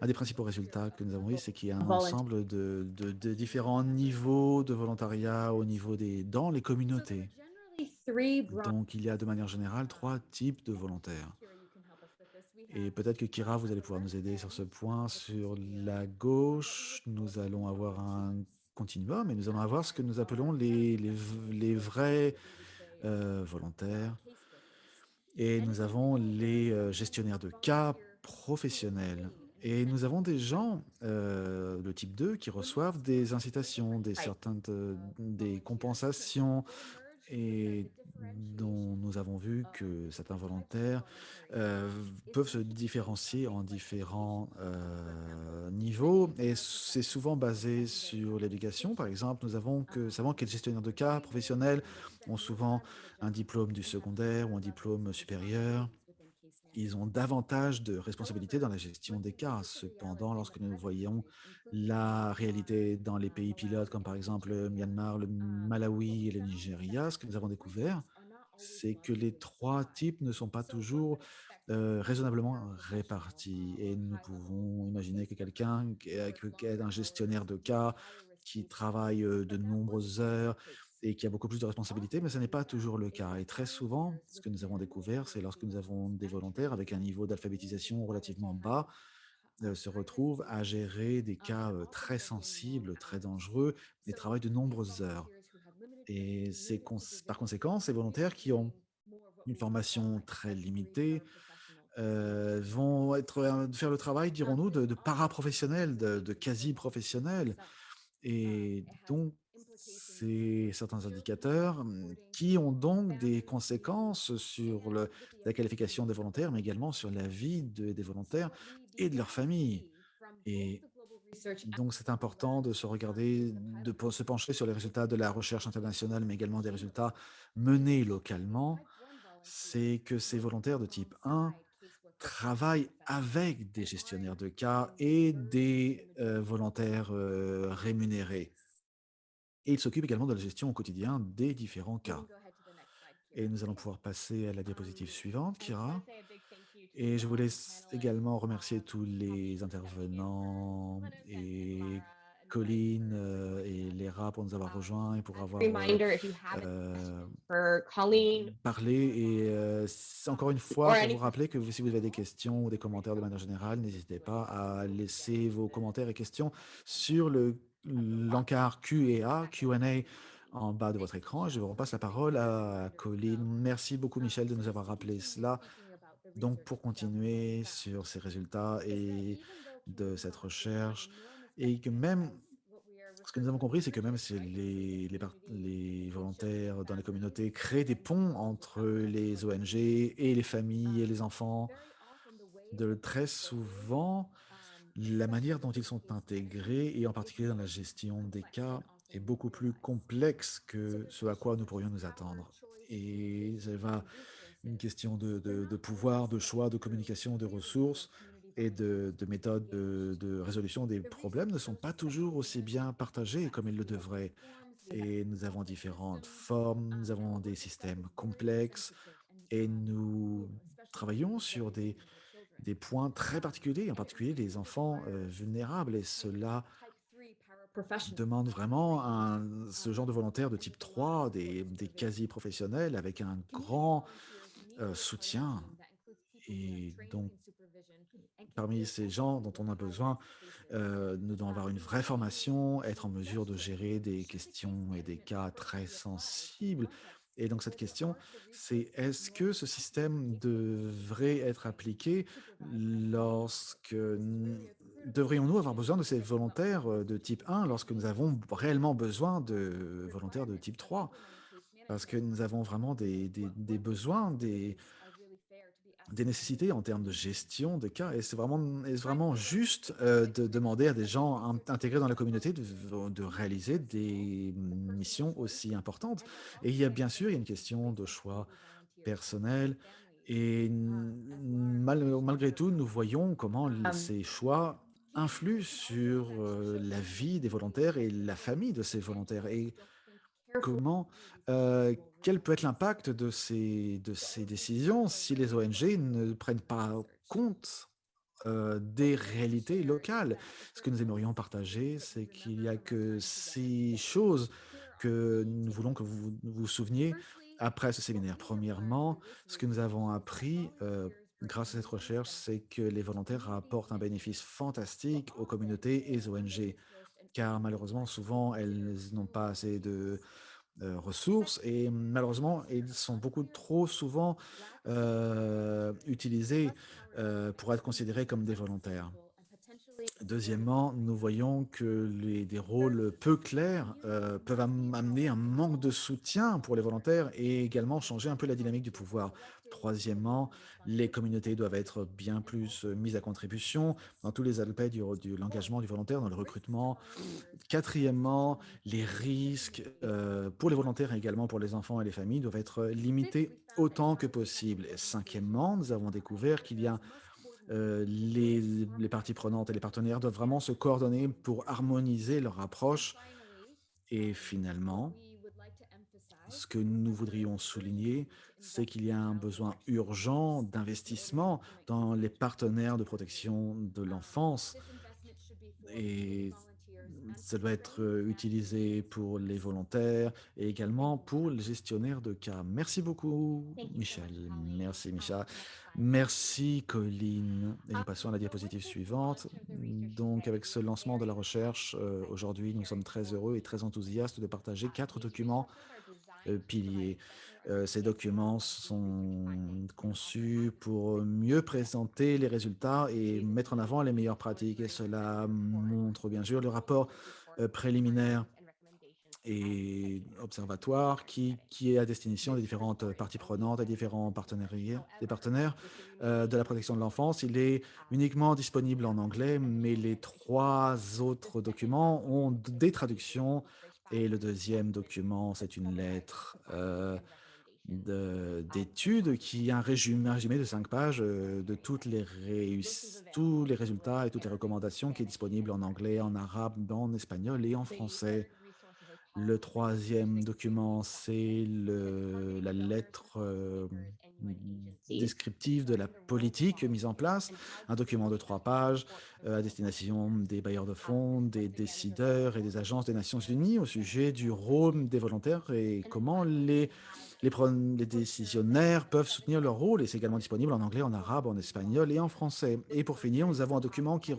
un des principaux résultats que nous avons eu, c'est qu'il y a un ensemble de, de- de différents niveaux de volontariat au niveau des, dans les communautés. Donc, il y a de manière générale trois types de volontaires. Et peut-être que Kira, vous allez pouvoir nous aider sur ce point. Sur la gauche, nous allons avoir un continuum et nous allons avoir ce que nous appelons les, les, v- les vrais euh, volontaires. Et nous avons les euh, gestionnaires de cas professionnels. Et nous avons des gens, euh, le type 2, qui reçoivent des incitations, des, certaines, euh, des compensations, et dont nous avons vu que certains volontaires euh, peuvent se différencier en différents euh, niveaux. Et c'est souvent basé sur l'éducation. Par exemple, nous avons que, savons que les gestionnaires de cas professionnels ont souvent un diplôme du secondaire ou un diplôme supérieur. Ils ont davantage de responsabilités dans la gestion des cas. Cependant, lorsque nous voyons la réalité dans les pays pilotes, comme par exemple le Myanmar, le Malawi et le Nigeria, ce que nous avons découvert, c'est que les trois types ne sont pas toujours euh, raisonnablement répartis. Et nous pouvons imaginer que quelqu'un qui est un gestionnaire de cas, qui travaille euh, de nombreuses heures et qui a beaucoup plus de responsabilités, mais ce n'est pas toujours le cas. Et très souvent, ce que nous avons découvert, c'est lorsque nous avons des volontaires avec un niveau d'alphabétisation relativement bas, euh, se retrouvent à gérer des cas euh, très sensibles, très dangereux, et travaillent de nombreuses heures. Et c'est par conséquent, ces volontaires qui ont une formation très limitée euh, vont être, faire le travail, dirons-nous, de, de paraprofessionnels, de, de quasi-professionnels. Et donc, c'est certains indicateurs hum, qui ont donc des conséquences sur le- la qualification des volontaires, mais également sur la vie de- des volontaires et de leur famille. Et donc, c'est important de se regarder, de pe- se pencher sur les résultats de la recherche internationale, mais également des résultats menés localement. C'est que ces volontaires de type 1 travaillent avec des gestionnaires de cas et des euh, volontaires euh, rémunérés. Et ils s'occupent également de la gestion au quotidien des différents cas. Et nous allons pouvoir passer à la diapositive suivante, Kira. Et je voulais également remercier tous les intervenants et Colline euh, et Léra pour nous avoir rejoints et pour avoir euh, Reminder if you have euh, parlé. Et euh, encore une fois, any- vous rappeler que si vous avez des questions ou des commentaires de manière générale, n'hésitez pas à laisser vos commentaires et questions sur le l'encart Q&A, Q&A en bas de votre écran. Je vous repasse la parole à Colline. Merci beaucoup, Michel, de nous avoir rappelé cela. Donc, pour continuer sur ces résultats et de cette recherche, et que même, ce que nous avons compris, c'est que même si les, les, les volontaires dans les communautés créent des ponts entre les ONG et les familles et les enfants, de très souvent, la manière dont ils sont intégrés, et en particulier dans la gestion des cas, est beaucoup plus complexe que ce à quoi nous pourrions nous attendre. Et ça va une question de, de- pouvoir, de choix, de communication, de ressources et de, de méthodes de, de résolution des problèmes ne sont pas toujours aussi bien partagées comme ils le devraient. Et nous avons différentes formes, nous avons des systèmes complexes et nous travaillons sur des, des points très particuliers, en particulier les enfants euh, vulnérables. Et cela demande vraiment ce genre de volontaires de type 3, des, des quasi-professionnels avec un grand euh, soutien. Et donc, parmi ces gens dont on a besoin, euh, nous devons avoir une vraie formation, être en mesure de gérer des questions et des cas très sensibles. Et donc cette question, c'est est-ce que ce système devrait être appliqué lorsque devrions-nous avoir besoin de ces volontaires euh, de type 1 lorsque nous avons réellement besoin de volontaires de type 3 Parce que nous avons vraiment des, des- des besoins, des, des nécessités en termes de gestion des cas. Et c'est vraiment, est vraiment juste euh, de demander à des gens in- intégrés dans la communauté de, de réaliser des missions aussi importantes? Et il y a bien sûr, il y a une question de choix personnel. Et mal- malgré tout, nous voyons comment l- ces choix influent sur euh, la vie des volontaires et la famille de ces volontaires. Et comment, euh, quel peut être l'impact de ces, décisions si les ONG ne prennent pas compte euh, des réalités locales? Ce que nous aimerions partager, c'est qu'il n'y a que six choses que nous voulons que vous vous souveniez après ce séminaire. Premièrement, ce que nous avons appris euh, grâce à cette recherche, c'est que les volontaires apportent un bénéfice fantastique aux communautés et aux ONG, car malheureusement, souvent, elles n'ont pas assez de euh, ressources et malheureusement, ils sont beaucoup trop souvent euh, utilisés euh, pour être considérés comme des volontaires. Deuxièmement, nous voyons que les, des rôles peu clairs peuvent am- amener un manque de soutien pour les volontaires et également changer un peu la dynamique du pouvoir. Troisièmement, les communautés doivent être bien plus euh, mises à contribution dans tous les aspects du, de l'engagement du volontaire, dans le recrutement. Quatrièmement, les risques euh, pour les volontaires et également pour les enfants et les familles doivent être limités autant que possible. Cinquièmement, nous avons découvert qu'il y a euh, les, les parties prenantes et les partenaires doivent vraiment se coordonner pour harmoniser leur approche. Et finalement, ce que nous voudrions souligner, c'est qu'il y a un besoin urgent d'investissement dans les partenaires de protection de l'enfance. Et ça doit être utilisé pour les volontaires et également pour les gestionnaires de cas. Merci beaucoup. Michel. Merci, Micha. Merci, Colline. Et nous passons à la diapositive suivante. Donc, avec ce lancement de la recherche, euh, aujourd'hui, nous sommes très heureux et très enthousiastes de partager quatre documents piliers. Euh, ces documents sont conçus pour mieux présenter les résultats et mettre en avant les meilleures pratiques. Et cela montre bien sûr le rapport euh, préliminaire et observatoire qui, qui est à destination des différentes parties prenantes, des différents partenaires, des partenaires euh, de la protection de l'enfance. Il est uniquement disponible en anglais, mais les trois autres documents ont des traductions. Et le deuxième document, c'est une lettre euh, de- d'études qui est un résumé, de cinq pages euh, de toutes les tous les résultats et toutes les recommandations qui est disponible en anglais, en arabe, en espagnol et en français. Le troisième document, c'est la lettre descriptive de la politique mise en place, un document de trois pages euh, à destination des bailleurs de fonds, des décideurs et des agences des Nations Unies au sujet du rôle des volontaires et comment les, les, décisionnaires peuvent soutenir leur rôle. Et c'est également disponible en anglais, en arabe, en espagnol et en français. Et pour finir, nous avons un document qui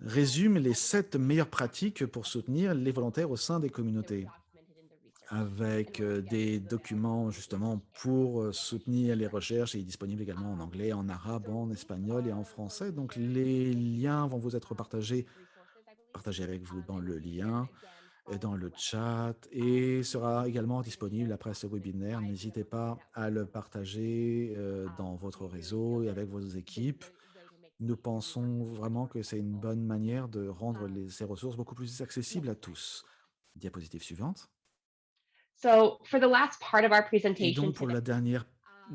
résume les sept meilleures pratiques pour soutenir les volontaires au sein des communautés avec euh, des documents justement pour euh, soutenir les recherches et disponible également en anglais, en arabe, en espagnol et en français. Donc les liens vont vous être partagés, partagés avec vous dans le lien, et dans le chat et sera également disponible après ce webinaire. N'hésitez pas à le partager euh, dans votre réseau et avec vos équipes. Nous pensons vraiment que c'est une bonne manière de rendre ces ressources beaucoup plus accessibles à tous. Diapositive suivante. So for the last part of our Et donc, pour la dernière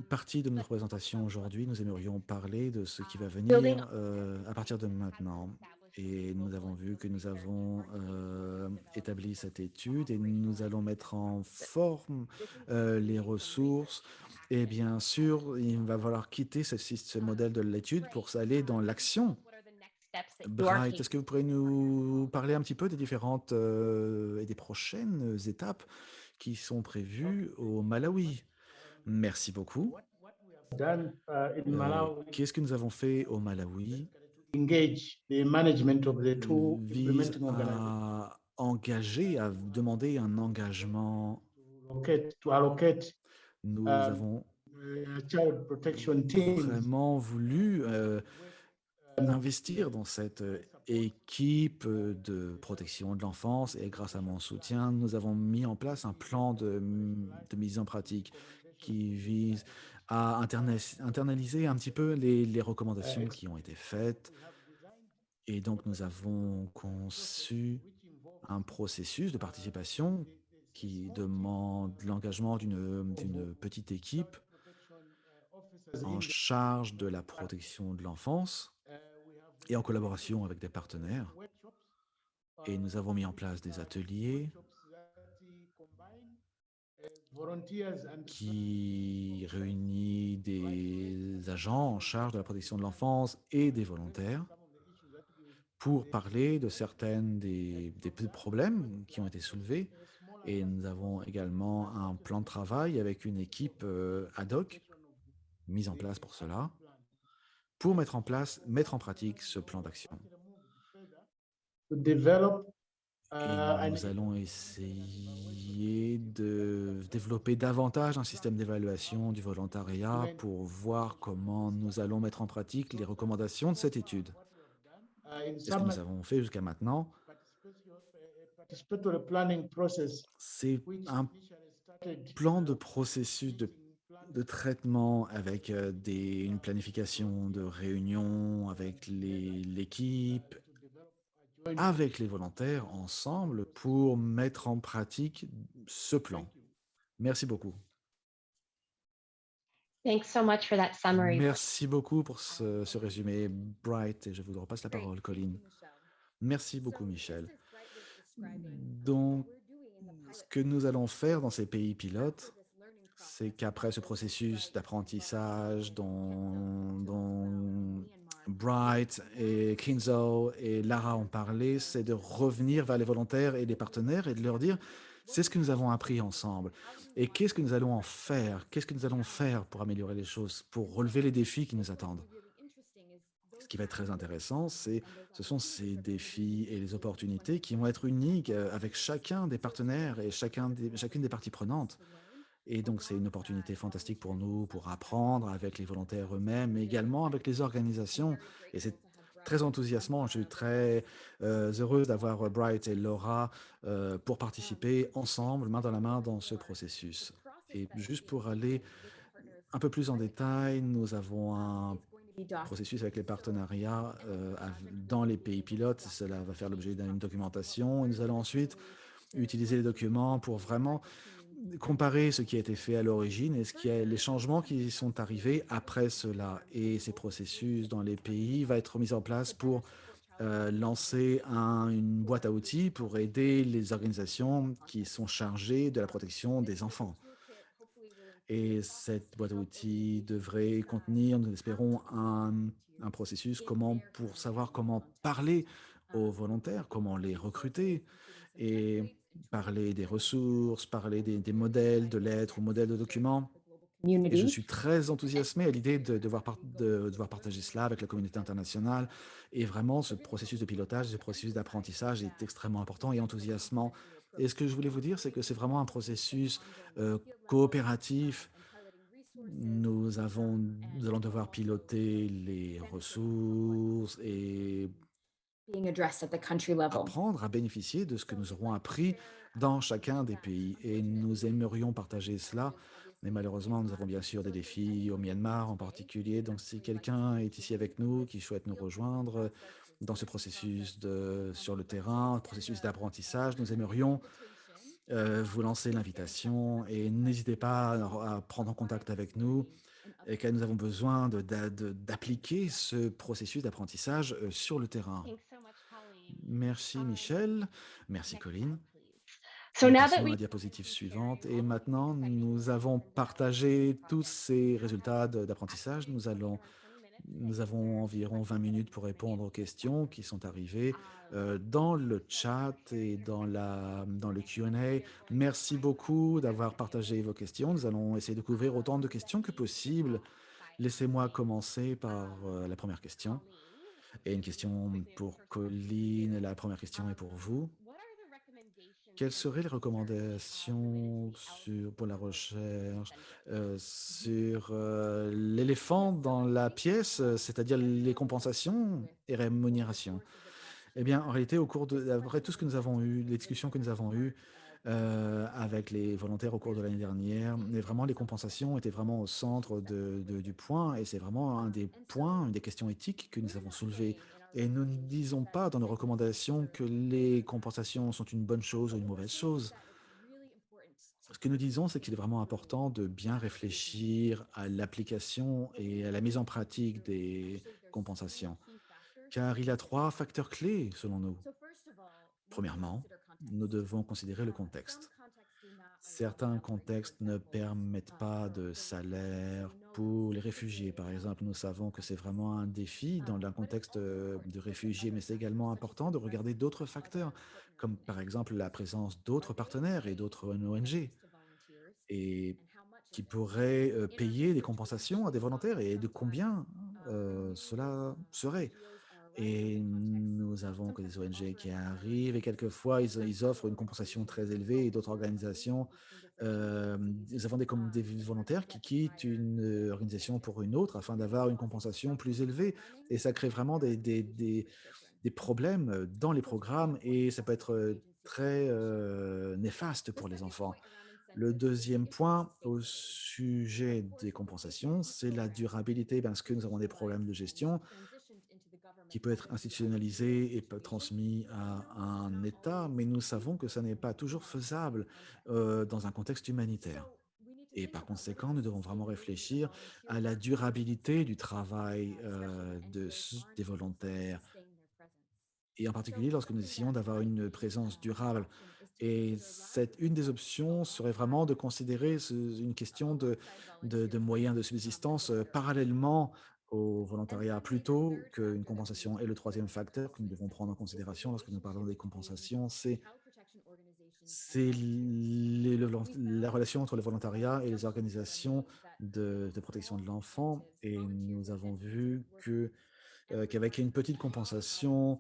partie de notre présentation aujourd'hui, nous aimerions parler de ce qui va Building venir euh, à partir de maintenant. Et nous avons vu que nous avons euh, établi cette étude et nous allons mettre en forme euh, les ressources. Et bien sûr, il va falloir quitter ce, ce modèle de l'étude pour aller dans l'action. you are Bright, est-ce que vous pourrez nous parler un petit peu des différentes et des prochaines étapes qui sont prévues au Malawi. Merci beaucoup. Uh, Euh, Malawi Qu'est-ce que nous avons fait au Malawi? two vise à engager, à demander un engagement. Nous Euh, avons vraiment voulu euh, investir dans cette euh, équipe euh, de protection de l'enfance et grâce à mon soutien, nous avons mis en place un plan de, mise en pratique qui vise à interna- internaliser un petit peu les, les recommandations qui ont été faites. Et donc, nous avons conçu un processus de participation qui demande l'engagement d'une petite équipe en charge de la protection de l'enfance et en collaboration avec des partenaires. Et nous avons mis en place des ateliers qui réunit des agents en charge de la protection de l'enfance et des volontaires pour parler de certaines des, des problèmes qui ont été soulevés. Et nous avons également un plan de travail avec une équipe euh, ad hoc mise en place pour cela, pour mettre en place, mettre en pratique ce plan d'action. Uh, Et an nous allons essayer de développer davantage un système d'évaluation du volontariat pour voir comment nous allons mettre en pratique les recommandations de cette étude. uh, Et ce que nous avons fait jusqu'à maintenant, c'est un plan de processus de, de traitement avec euh, des, une planification de réunions avec les- l'équipe, avec les volontaires ensemble pour mettre en pratique ce plan. Merci beaucoup. Thanks so much for that summary. Merci beaucoup pour ce, ce résumé, Bright, et je vous repasse la parole, Colline. Merci beaucoup, Michel. Donc, ce que nous allons faire dans ces pays pilotes, c'est qu'après ce processus d'apprentissage dont, Bright et Kinzo et Lara ont parlé, c'est de revenir vers les volontaires et les partenaires et de leur dire, c'est ce que nous avons appris ensemble. Et qu'est-ce que nous allons en faire? Qu'est-ce que nous allons faire pour améliorer les choses, pour relever les défis qui nous attendent? Ce qui va être très intéressant, c'est ce sont ces défis et les opportunités qui vont être uniques avec chacun des partenaires et chacun des, chacune des parties prenantes. Et donc, c'est une opportunité fantastique pour nous, pour apprendre avec les volontaires eux-mêmes, mais également avec les organisations. Et c'est très enthousiasmant. Je suis très euh, heureuse d'avoir Bright et Laura euh, pour participer ensemble, main dans la main, dans ce processus. Et juste pour aller un peu plus en détail, nous avons un processus avec les partenariats euh, dans les pays pilotes. Cela va faire l'objet d'une documentation. Nous allons ensuite utiliser les documents pour vraiment comparer ce qui a été fait à l'origine et ce qui est les changements qui sont arrivés après cela. Et ces processus dans les pays va être mis en place pour euh, lancer un- une boîte à outils pour aider les organisations qui sont chargées de la protection des enfants. Et cette boîte à outils devrait contenir, nous espérons, un, un processus comment, pour savoir comment parler aux volontaires, comment les recruter et parler des ressources, parler des, des modèles de lettres ou modèles de documents. Et je suis très enthousiasmé à l'idée de devoir, par- de devoir partager cela avec la communauté internationale. Et vraiment, ce processus de pilotage, ce processus d'apprentissage est extrêmement important et enthousiasmant. Et ce que je voulais vous dire, c'est que c'est vraiment un processus euh, coopératif. Nous, avons, nous allons devoir piloter les ressources et apprendre à bénéficier de ce que nous aurons appris dans chacun des pays. Et nous aimerions partager cela. Mais malheureusement, nous avons bien sûr des défis au Myanmar en particulier. Donc, si quelqu'un est ici avec nous, qui souhaite nous rejoindre dans ce processus de, sur le terrain, processus d'apprentissage, nous aimerions euh, vous lancer l'invitation et n'hésitez pas à, à prendre en contact avec nous et que nous avons besoin d'appliquer ce processus d'apprentissage euh, sur le terrain. Thanks so much, Colleen. Merci Michel, merci Colline. So Nous passons à la diapositive suivante et maintenant nous avons partagé tous ces résultats d'apprentissage. Nous allons, nous avons environ 20 minutes pour répondre aux questions qui sont arrivées euh, dans le chat et dans, la, dans le Q&A. Merci beaucoup d'avoir partagé vos questions. Nous allons essayer de couvrir autant de questions que possible. Laissez-moi commencer par euh, la première question. Et une question pour Colline. La première question est pour vous. Quelles seraient les recommandations pour la recherche euh, sur euh, l'éléphant dans la pièce, c'est-à-dire les compensations et rémunérations? Eh bien, en réalité, au cours de, après tout ce que nous avons eu, les discussions que nous avons eues, euh, avec les volontaires au cours de l'année dernière. Et vraiment, les compensations étaient vraiment au centre du point. Et c'est vraiment un des points, une des questions éthiques que nous avons soulevées. Et nous ne disons pas dans nos recommandations que les compensations sont une bonne chose ou une mauvaise chose. Ce que nous disons, c'est qu'il est vraiment important de bien réfléchir à l'application et à la mise en pratique des compensations, car il y a trois facteurs clés selon nous. Premièrement, nous devons considérer le contexte. Certains contextes ne permettent pas de salaire pour les réfugiés. Par exemple, nous savons que c'est vraiment un défi dans un contexte euh, de réfugiés, mais c'est également important de regarder d'autres facteurs, comme par exemple la présence d'autres partenaires et d'autres ONG, et qui pourraient euh, payer des compensations à des volontaires et de combien euh, cela serait. Et nous avons que des ONG qui arrivent. Et quelquefois ils, ils offrent une compensation très élevée et d'autres organisations. euh, nous avons des, volontaires qui quittent une euh, organisation pour une autre afin d'avoir une compensation plus élevée. Et ça crée vraiment des, des, des- des problèmes euh, dans les programmes et ça peut être euh, très euh, néfaste pour les enfants. Le deuxième point au sujet des compensations, c'est la durabilité parce que nous avons des problèmes de gestion qui peut être institutionnalisé et transmis à un État, mais nous savons que ça n'est pas toujours faisable euh, dans un contexte humanitaire. Et par conséquent, nous devons vraiment réfléchir à la durabilité du travail euh, des volontaires, et en particulier lorsque nous essayons d'avoir une présence durable. Et une des options serait vraiment de considérer une question de moyens de subsistance euh, parallèlement au volontariat plutôt qu'une compensation. Et le troisième facteur que nous devons prendre en considération lorsque nous parlons des compensations, c'est la relation entre le volontariat et les organisations de, de protection de l'enfant. Et nous avons vu euh, qu'avec une petite compensation,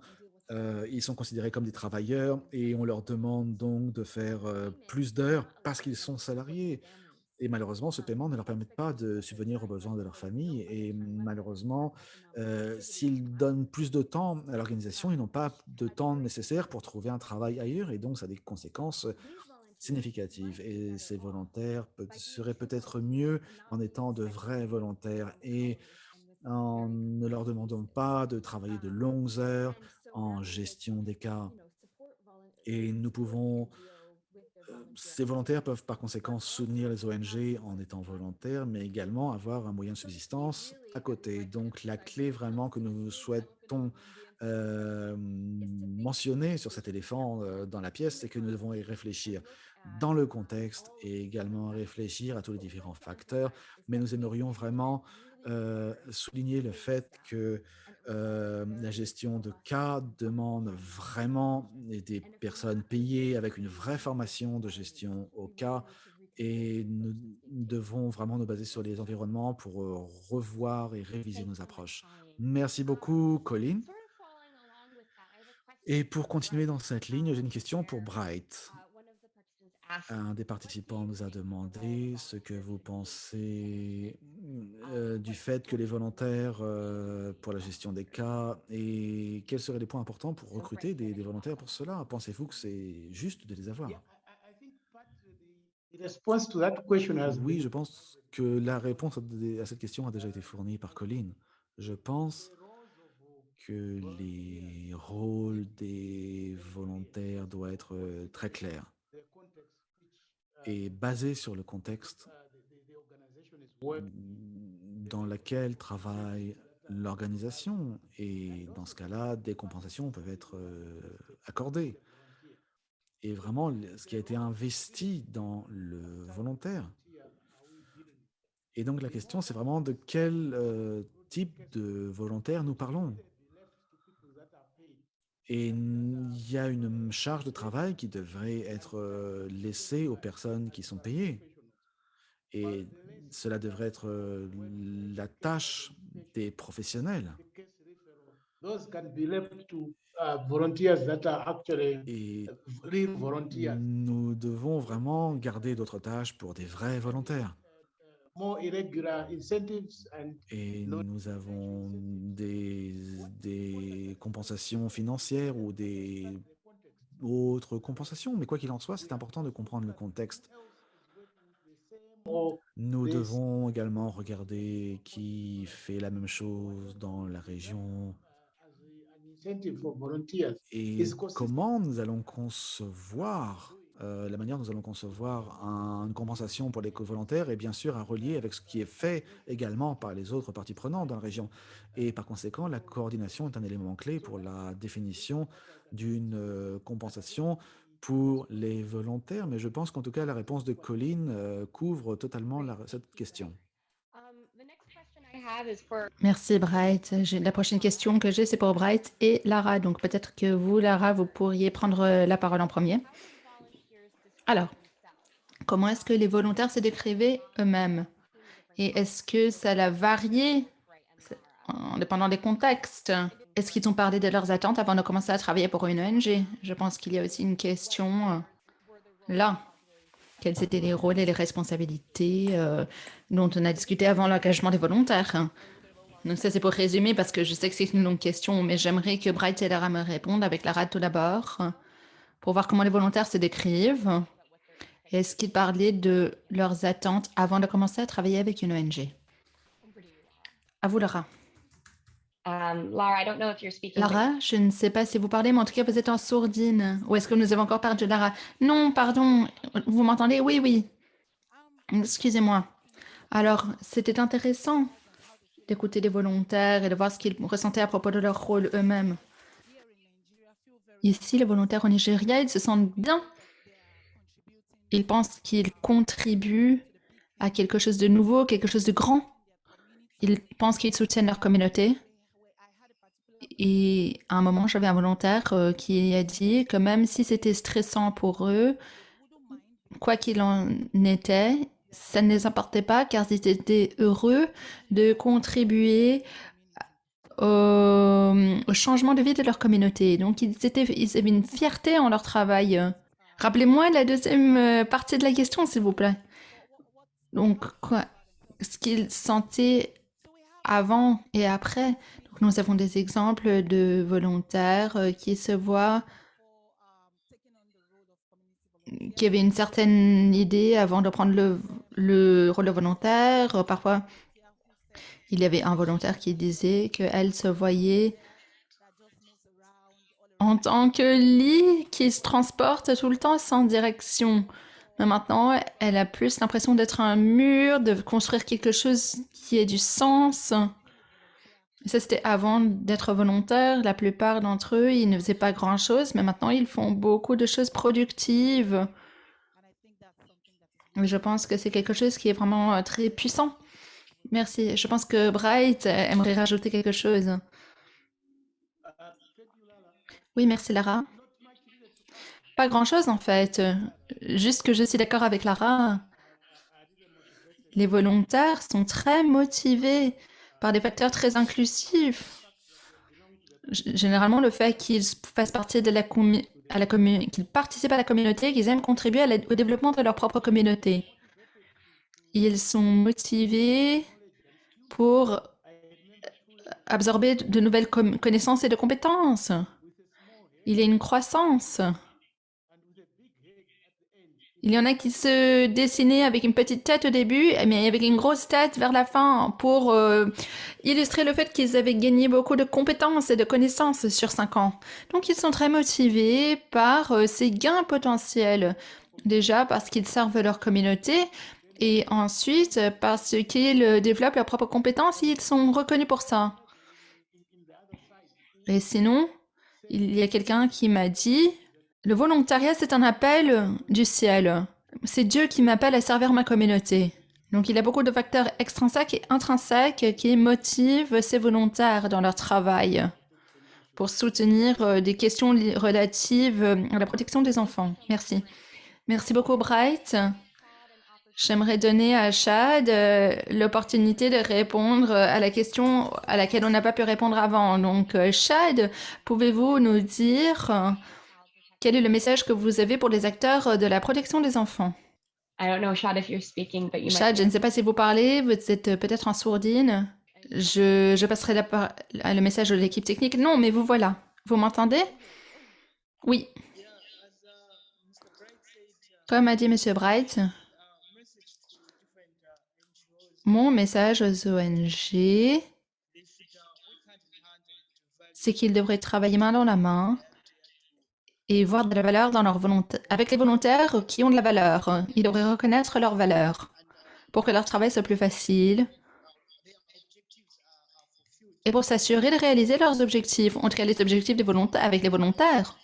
euh, ils sont considérés comme des travailleurs et on leur demande donc de faire euh, plus d'heures parce qu'ils sont salariés. Et malheureusement, ce paiement ne leur permet pas de subvenir aux besoins de leur famille. Et malheureusement, euh, s'ils donnent plus de temps à l'organisation, ils n'ont pas de temps nécessaire pour trouver un travail ailleurs. Et donc, ça a des conséquences significatives. Et ces volontaires peut- seraient peut-être mieux en étant de vrais volontaires et en ne leur demandant pas de travailler de longues heures en gestion des cas. Et nous pouvons, ces volontaires peuvent par conséquent soutenir les ONG en étant volontaires, mais également avoir un moyen de subsistance à côté. Donc la clé vraiment que nous souhaitons euh, mentionner sur cet éléphant euh, dans la pièce, c'est que nous devons y réfléchir dans le contexte et également réfléchir à tous les différents facteurs, mais nous aimerions vraiment euh, souligner le fait que euh, la gestion de cas demande vraiment des personnes payées avec une vraie formation de gestion au cas et nous devons vraiment nous baser sur les environnements pour euh, revoir et réviser nos approches. Merci beaucoup, Colin. Et pour continuer dans cette ligne, j'ai une question pour Bright. Un des participants nous a demandé ce que vous pensez euh, du fait que les volontaires euh, pour la gestion des cas et quels seraient les points importants pour recruter des, des volontaires pour cela? Pensez-vous que c'est juste de les avoir? Oui, je pense que la réponse à cette question a déjà été fournie par Colin. Je pense que les rôles des volontaires doivent être euh, très clairs et basés sur le contexte dans lequel travaille l'organisation. Et dans ce cas-là, des compensations peuvent être euh, accordées. Et vraiment, ce qui a été investi dans le volontaire. Et donc la question, c'est vraiment de quel euh, type de volontaire nous parlons? Et il y a une charge de travail qui devrait être euh, laissée aux personnes qui sont payées. Et cela devrait être euh, la tâche des professionnels. Those can be left to uh, volunteers that are actually Et nous devons vraiment garder d'autres tâches pour des vrais volontaires. More irregular incentives and Et nous avons des, des compensations financières ou des autre compensation. Mais quoi qu'il en soit, c'est important de comprendre le contexte. Nous devons également regarder qui fait la même chose dans la région et comment nous allons concevoir, euh, la manière dont nous allons concevoir un- une compensation pour les co-volontaires est bien sûr à relier avec ce qui est fait également par les autres parties prenantes dans la région. Et par conséquent, la coordination est un élément clé pour la définition d'une euh, compensation pour les volontaires. Mais je pense qu'en tout cas, la réponse de Colline euh, couvre totalement cette question. Merci Bright. La prochaine question que j'ai, c'est pour Bright et Lara. Donc peut-être que vous, Lara, vous pourriez prendre la parole en premier. Alors, comment est-ce que les volontaires se décrivaient eux-mêmes? Et est-ce que ça a varié? En dépendant des contextes Est-ce qu'ils ont parlé de leurs attentes avant de commencer à travailler pour une ONG Je pense qu'il y a aussi une question euh, là. Quels étaient les rôles et les responsabilités euh, dont on a discuté avant l'engagement des volontaires? Donc ça, c'est pour résumer, parce que je sais que c'est une longue question, mais j'aimerais que Bright et Lara me répondent avec Lara tout d'abord, pour voir comment les volontaires se décrivent. Est-ce qu'ils parlaient de leurs attentes avant de commencer à travailler avec une ONG À vous, Lara. um, Lara. I don't know if you're speaking. but- Lara, je ne sais pas si vous parlez, mais en tout cas, vous êtes en sourdine. Ou est-ce que nous avons encore perdu Lara Non, pardon. Vous m'entendez? Oui, oui. Excusez-moi. Alors, c'était intéressant d'écouter les volontaires et de voir ce qu'ils ressentaient à propos de leur rôle eux-mêmes. Ici, les volontaires au Nigeria, ils se sentent bien. Ils pensent qu'ils contribuent à quelque chose de nouveau, quelque chose de grand. Ils pensent qu'ils soutiennent leur communauté. Et à un moment, j'avais un volontaire euh, qui a dit que même si c'était stressant pour eux, quoi qu'il en était, ça ne les importait pas car ils étaient heureux de contribuer au, au changement de vie de leur communauté. Donc, ils, étaient, ils avaient une fierté en leur travail. Rappelez-moi la deuxième euh, partie de la question, s'il vous plaît. Donc, ce qu'ils sentaient avant et après. Donc, nous avons des exemples de volontaires euh, qui se voient, qui avaient une certaine idée avant de prendre le, le rôle de volontaire. Euh, Parfois, il y avait un volontaire qui disait qu'elle se voyait en tant que lit qui se transporte tout le temps sans direction. Mais maintenant, elle a plus l'impression d'être un mur, de construire quelque chose qui ait du sens. Ça, c'était avant d'être volontaire. La plupart d'entre eux, ils ne faisaient pas grand-chose, mais maintenant, ils font beaucoup de choses productives. Et Je pense que c'est quelque chose qui est vraiment euh, très puissant. Merci. Je pense que Bright aimerait rajouter quelque chose. Uh, thank you, Lala. Oui, merci Lara. Pas grand-chose en fait. Euh, Juste que je suis d'accord avec Lara. Les volontaires sont très motivés par des facteurs très inclusifs. Généralement, le fait qu'ils fassent partie de la à qu'ils participent à la communauté, qu'ils aiment contribuer au développement de leur propre communauté. Ils sont motivés pour absorber de nouvelles connaissances et de compétences. Il y a une croissance. Il y en a qui se dessinaient avec une petite tête au début, mais avec une grosse tête vers la fin pour euh, illustrer le fait qu'ils avaient gagné beaucoup de compétences et de connaissances sur cinq ans. Donc ils sont très motivés par euh, ces gains potentiels. Déjà parce qu'ils servent leur communauté et ensuite euh, parce qu'ils développent leurs propres compétences et ils sont reconnus pour ça. Et sinon, il y a quelqu'un qui m'a dit, le volontariat, c'est un appel du ciel. C'est Dieu qui m'appelle à servir ma communauté. Donc il y a beaucoup de facteurs extrinsèques et intrinsèques qui motivent ces volontaires dans leur travail pour soutenir euh, des questions relatives à la protection des enfants. Merci. Merci beaucoup, Bright. J'aimerais donner à Chad euh, l'opportunité de répondre euh, à la question à laquelle on n'a pas pu répondre avant. Donc, euh, Chad, pouvez-vous nous dire quel est le message que vous avez pour les acteurs de la protection des enfants? I don't know, Shad, if you're speaking, but you might. Chad, je ne sais pas si vous parlez, vous êtes peut-être en sourdine. Je, je passerai la par- le message de l'équipe technique. Non, mais vous voilà. Vous m'entendez? Oui. Comme a dit M. Bright, mon message aux ONG, c'est qu'ils devraient travailler main dans la main et voir de la valeur dans leur avec les volontaires qui ont de la valeur. Ils devraient reconnaître leur valeur pour que leur travail soit plus facile et pour s'assurer de réaliser leurs objectifs, tout cas les objectifs des volontaires avec les volontaires.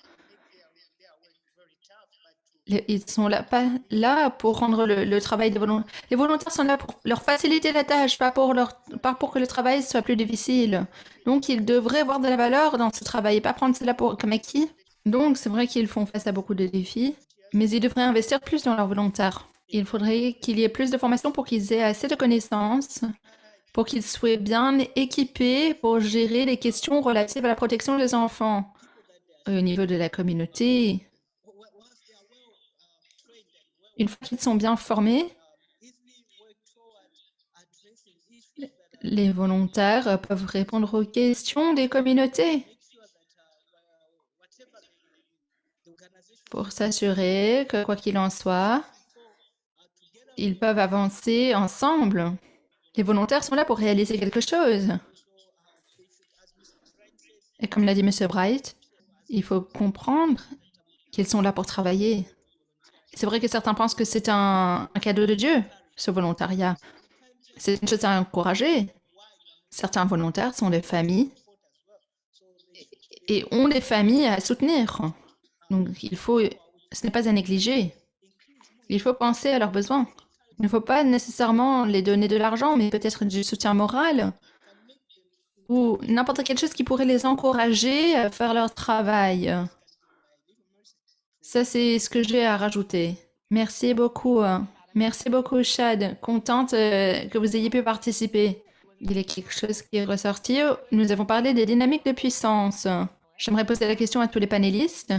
Ils sont là, pas là pour rendre le, le travail des volontaires. Les volontaires sont là pour leur faciliter la tâche, pas pour, leur, pas pour que le travail soit plus difficile. Donc, ils devraient voir de la valeur dans ce travail et pas prendre cela pour, comme acquis. Donc, c'est vrai qu'ils font face à beaucoup de défis, mais ils devraient investir plus dans leurs volontaires. Il faudrait qu'il y ait plus de formation pour qu'ils aient assez de connaissances, pour qu'ils soient bien équipés pour gérer les questions relatives à la protection des enfants. Au niveau de la communauté, une fois qu'ils sont bien formés, les volontaires peuvent répondre aux questions des communautés pour s'assurer que, quoi qu'il en soit, ils peuvent avancer ensemble. Les volontaires sont là pour réaliser quelque chose. Et comme l'a dit M. Bright, il faut comprendre qu'ils sont là pour travailler. C'est vrai que certains pensent que c'est un, cadeau de Dieu, ce volontariat. C'est une chose à encourager. Certains volontaires sont des familles et ont des familles à soutenir. Donc, il faut, ce n'est pas à négliger. Il faut penser à leurs besoins. Il ne faut pas nécessairement les donner de l'argent, mais peut-être du soutien moral ou n'importe quelle chose qui pourrait les encourager à faire leur travail. Ça, c'est ce que j'ai à rajouter. Merci beaucoup. hein. Merci beaucoup, Chad. Contente euh, que vous ayez pu participer. Il y a quelque chose qui est ressorti. Nous avons parlé des dynamiques de puissance. J'aimerais poser la question à tous les panélistes.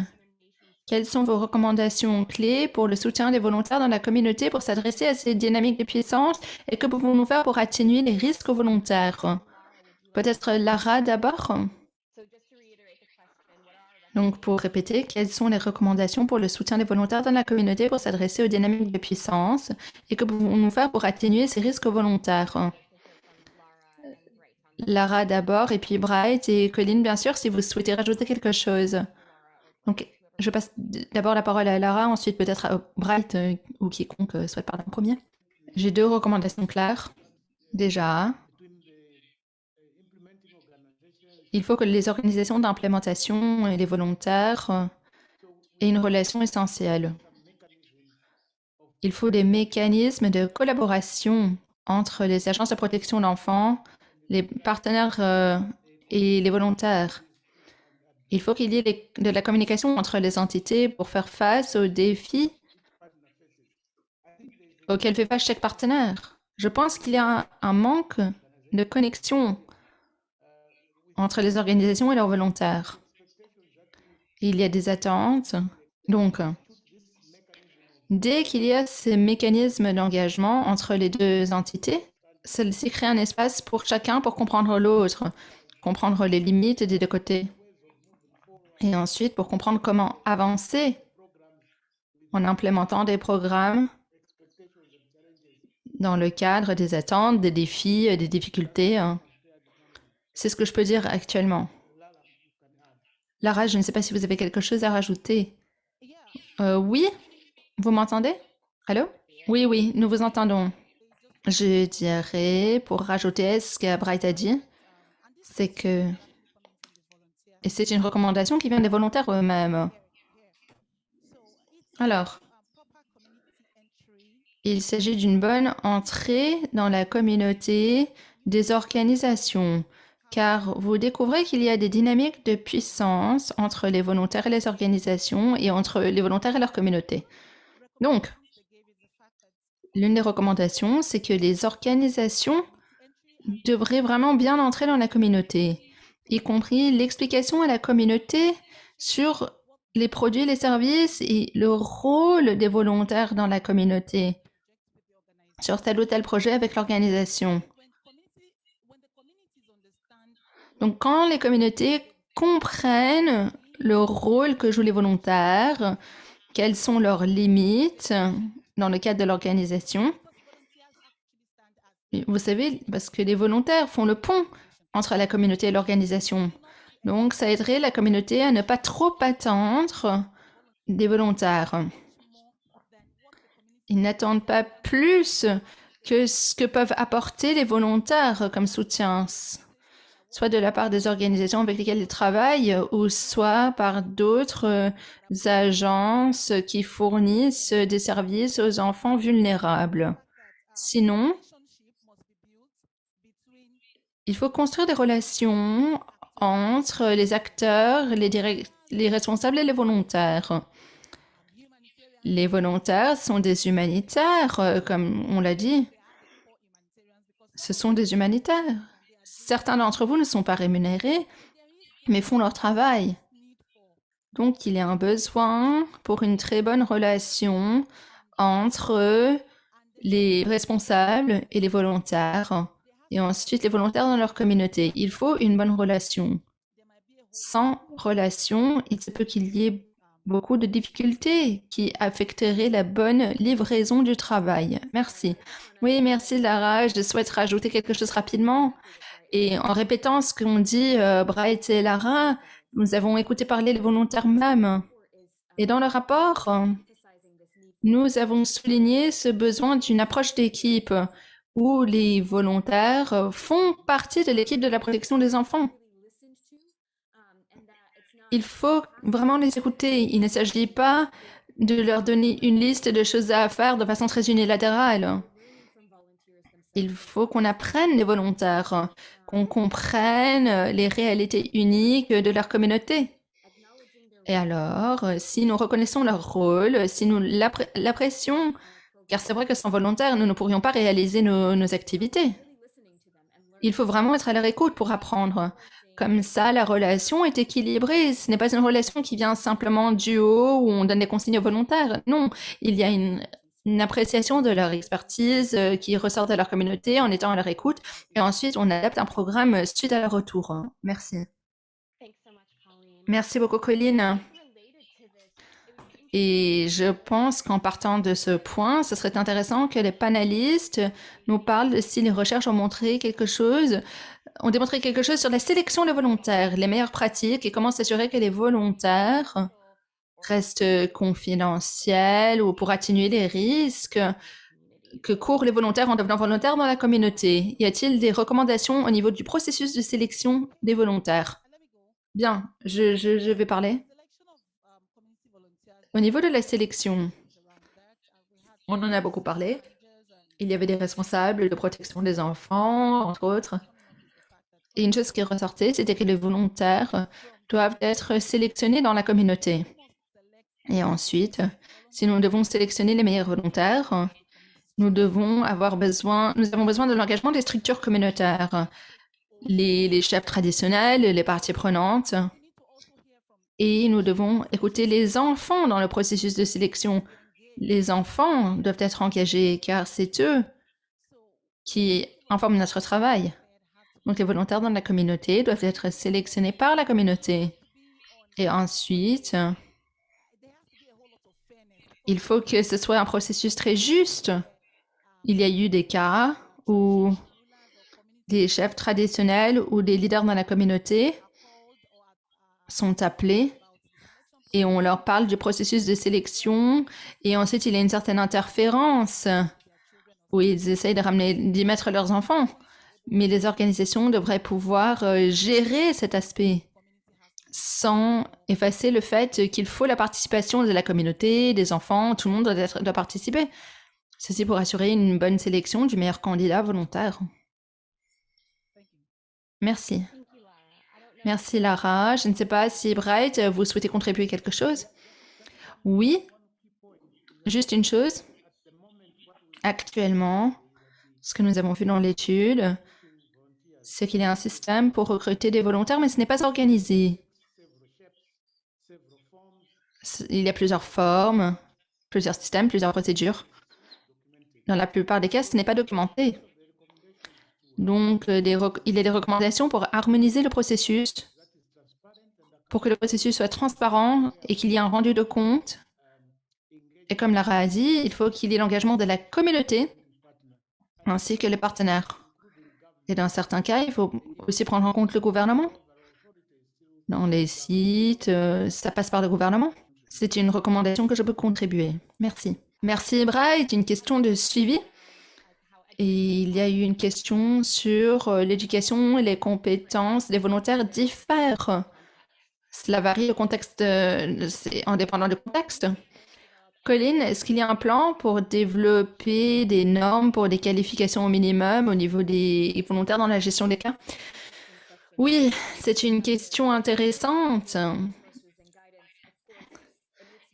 Quelles sont vos recommandations clés pour le soutien des volontaires dans la communauté pour s'adresser à ces dynamiques de puissance et que pouvons-nous faire pour atténuer les risques volontaires? Peut-être Lara d'abord So just to reiterate the question, what are Donc, pour répéter, quelles sont les recommandations pour le soutien des volontaires dans la communauté pour s'adresser aux dynamiques de puissance et que pouvons-nous faire pour atténuer ces risques volontaires? Lara d'abord, et puis Bright et Colline, bien sûr, si vous souhaitez rajouter quelque chose. Donc, je passe d'abord la parole à Lara, ensuite peut-être à Bright euh, ou quiconque euh, souhaite parler en premier. J'ai deux recommandations claires. Déjà, il faut que les organisations d'implémentation et les volontaires aient une relation essentielle. Il faut des mécanismes de collaboration entre les agences de protection de l'enfant, les partenaires euh, et les volontaires. Il faut qu'il y ait de la communication entre les entités pour faire face aux défis auxquels fait face chaque partenaire. Je pense qu'il y a un manque de connexion entre les organisations et leurs volontaires. Il y a des attentes. Donc, dès qu'il y a ces mécanismes d'engagement entre les deux entités, celle-ci crée un espace pour chacun pour comprendre l'autre, comprendre les limites des deux côtés. Et ensuite, pour comprendre comment avancer en implémentant des programmes dans le cadre des attentes, des défis, des difficultés. C'est ce que je peux dire actuellement. Lara, je ne sais pas si vous avez quelque chose à rajouter. Euh, oui, vous m'entendez? Allô? Oui, oui, nous vous entendons. Je dirais, pour rajouter ce que Bright a dit, c'est que... Et c'est une recommandation qui vient des volontaires eux-mêmes. Alors, il s'agit d'une bonne entrée dans la communauté des organisations, car vous découvrez qu'il y a des dynamiques de puissance entre les volontaires et les organisations et entre les volontaires et leur communauté. Donc, l'une des recommandations, c'est que les organisations devraient vraiment bien entrer dans la communauté, y compris l'explication à la communauté sur les produits, les services et le rôle des volontaires dans la communauté, sur tel ou tel projet avec l'organisation. Donc, quand les communautés comprennent le rôle que jouent les volontaires quelles sont leurs limites dans le cadre de l'organisation. Vous savez, parce que les volontaires font le pont entre la communauté et l'organisation. Donc, ça aiderait la communauté à ne pas trop attendre des volontaires. Ils n'attendent pas plus que ce que peuvent apporter les volontaires comme soutien, soit de la part des organisations avec lesquelles ils travaillent, ou soit par d'autres euh, agences qui fournissent des services aux enfants vulnérables. Sinon, il faut construire des relations entre les acteurs, les responsables et les volontaires. Les volontaires sont des humanitaires, euh, comme on l'a dit. Ce sont des humanitaires. Certains d'entre vous ne sont pas rémunérés, mais font leur travail. Donc, il y a un besoin pour une très bonne relation entre les responsables et les volontaires, et ensuite les volontaires dans leur communauté. Il faut une bonne relation. Sans relation, il se peut qu'il y ait beaucoup de difficultés qui affecteraient la bonne livraison du travail. Merci. Oui, merci Lara. Je souhaite rajouter quelque chose rapidement. Et en répétant ce qu'ont dit Bright et Lara, nous avons écouté parler les volontaires même. Et dans le rapport, nous avons souligné ce besoin d'une approche d'équipe où les volontaires font partie de l'équipe de la protection des enfants. Il faut vraiment les écouter. Il ne s'agit pas de leur donner une liste de choses à faire de façon très unilatérale. Il faut qu'on apprenne les volontaires, qu'on comprenne les réalités uniques de leur communauté. Et alors, si nous reconnaissons leur rôle, si nous l'appré- l'apprécions, car c'est vrai que sans volontaires, nous ne pourrions pas réaliser nos, nos activités. Il faut vraiment être à leur écoute pour apprendre. Comme ça, la relation est équilibrée. Ce n'est pas une relation qui vient simplement du haut où on donne des consignes aux volontaires. Non, il y a une, une appréciation de leur expertise euh, qui ressort de leur communauté en étant à leur écoute. Et ensuite, on adapte un programme suite à leur retour. Merci. Much, Colleen. Merci beaucoup, Colline. Et je pense qu'en partant de ce point, ce serait intéressant que les panélistes nous parlent de si les recherches ont montré quelque chose, ont démontré quelque chose sur la sélection des volontaires, les meilleures pratiques et comment s'assurer que les volontaires restent confidentiels ou pour atténuer les risques que courent les volontaires en devenant volontaires dans la communauté? Y a-t-il des recommandations au niveau du processus de sélection des volontaires? Bien, je, je- je vais parler. Au niveau de la sélection, on en a beaucoup parlé. Il y avait des responsables de protection des enfants, entre autres. Et une chose qui ressortait, c'était que les volontaires doivent être sélectionnés dans la communauté. Et ensuite, si nous devons sélectionner les meilleurs volontaires, nous devons avoir besoin, nous avons besoin de l'engagement des structures communautaires, les, les chefs traditionnels, les parties prenantes. Et nous devons écouter les enfants dans le processus de sélection. Les enfants doivent être engagés car c'est eux qui informent notre travail. Donc les volontaires dans la communauté doivent être sélectionnés par la communauté. Et ensuite, il faut que ce soit un processus très juste. Il y a eu des cas où des chefs traditionnels ou des leaders dans la communauté sont appelés et on leur parle du processus de sélection et ensuite il y a une certaine interférence où ils essayent de ramener, d'y mettre leurs enfants. Mais les organisations devraient pouvoir euh, gérer cet aspect sans effacer le fait qu'il faut la participation de la communauté, des enfants, tout le monde doit, participer. Ceci pour assurer une bonne sélection du meilleur candidat volontaire. Merci. Merci Lara. Je ne sais pas si Bright, vous souhaitez contribuer quelque chose Oui. Juste une chose. Actuellement, ce que nous avons vu dans l'étude, c'est qu'il y a un système pour recruter des volontaires, mais ce n'est pas organisé. Il y a plusieurs formes, plusieurs systèmes, plusieurs procédures. Dans la plupart des cas, ce n'est pas documenté. Donc, euh, il y a des recommandations pour harmoniser le processus, pour que le processus soit transparent et qu'il y ait un rendu de compte Et comme Lara a dit, il faut qu'il y ait l'engagement de la communauté ainsi que les partenaires. Et dans certains cas, il faut aussi prendre en compte le gouvernement. Dans les sites, euh, ça passe par le gouvernement. C'est une recommandation que je peux contribuer. Merci. Merci, Bright. Une question de suivi. Il y a eu une question sur euh, l'éducation et les compétences des volontaires diffèrent. Cela varie au contexte, euh, c'est indépendant du contexte. Colline, est-ce qu'il y a un plan pour développer des normes pour des qualifications au minimum au niveau des volontaires dans la gestion des cas? Oui, c'est une question intéressante.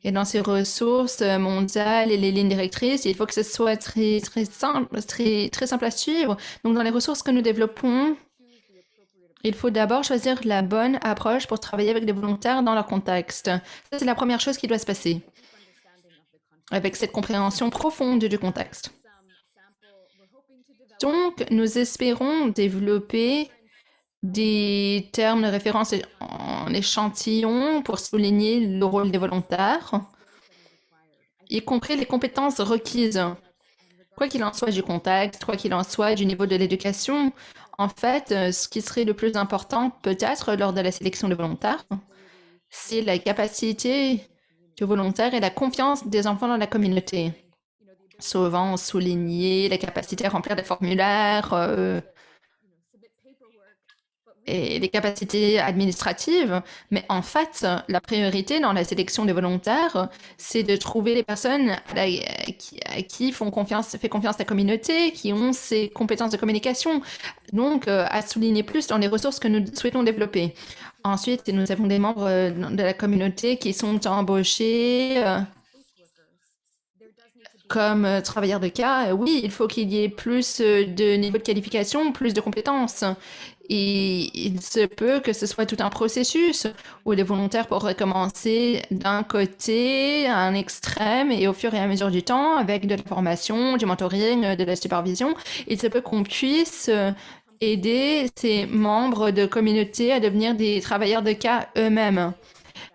Et dans ces ressources mondiales et les lignes directrices, il faut que ce soit très, très simple, très, très simple à suivre. Donc, dans les ressources que nous développons, il faut d'abord choisir la bonne approche pour travailler avec des volontaires dans leur contexte. C'est la première chose qui doit se passer avec cette compréhension profonde du contexte. Donc, nous espérons développer des termes de référence en échantillon pour souligner le rôle des volontaires, y compris les compétences requises. Quoi qu'il en soit du contexte, quoi qu'il en soit du niveau de l'éducation, en fait, ce qui serait le plus important peut-être lors de la sélection de volontaires, c'est la capacité du volontaire et la confiance des enfants dans la communauté. Souvent souligner la capacité à remplir des formulaires euh, et les capacités administratives, mais en fait, la priorité dans la sélection des volontaires, c'est de trouver les personnes à, qui, font confiance, fait confiance la communauté, qui ont ces compétences de communication, donc euh, à souligner plus dans les ressources que nous souhaitons développer. Ensuite, nous avons des membres euh, de la communauté qui sont embauchés euh, comme travailleurs de cas. Oui, il faut qu'il y ait plus de niveau de qualification, plus de compétences. Et il se peut que ce soit tout un processus où les volontaires pourraient commencer d'un côté à un extrême et au fur et à mesure du temps, avec de la formation, du mentoring, de la supervision, il se peut qu'on puisse aider ces membres de communauté à devenir des travailleurs de cas eux-mêmes.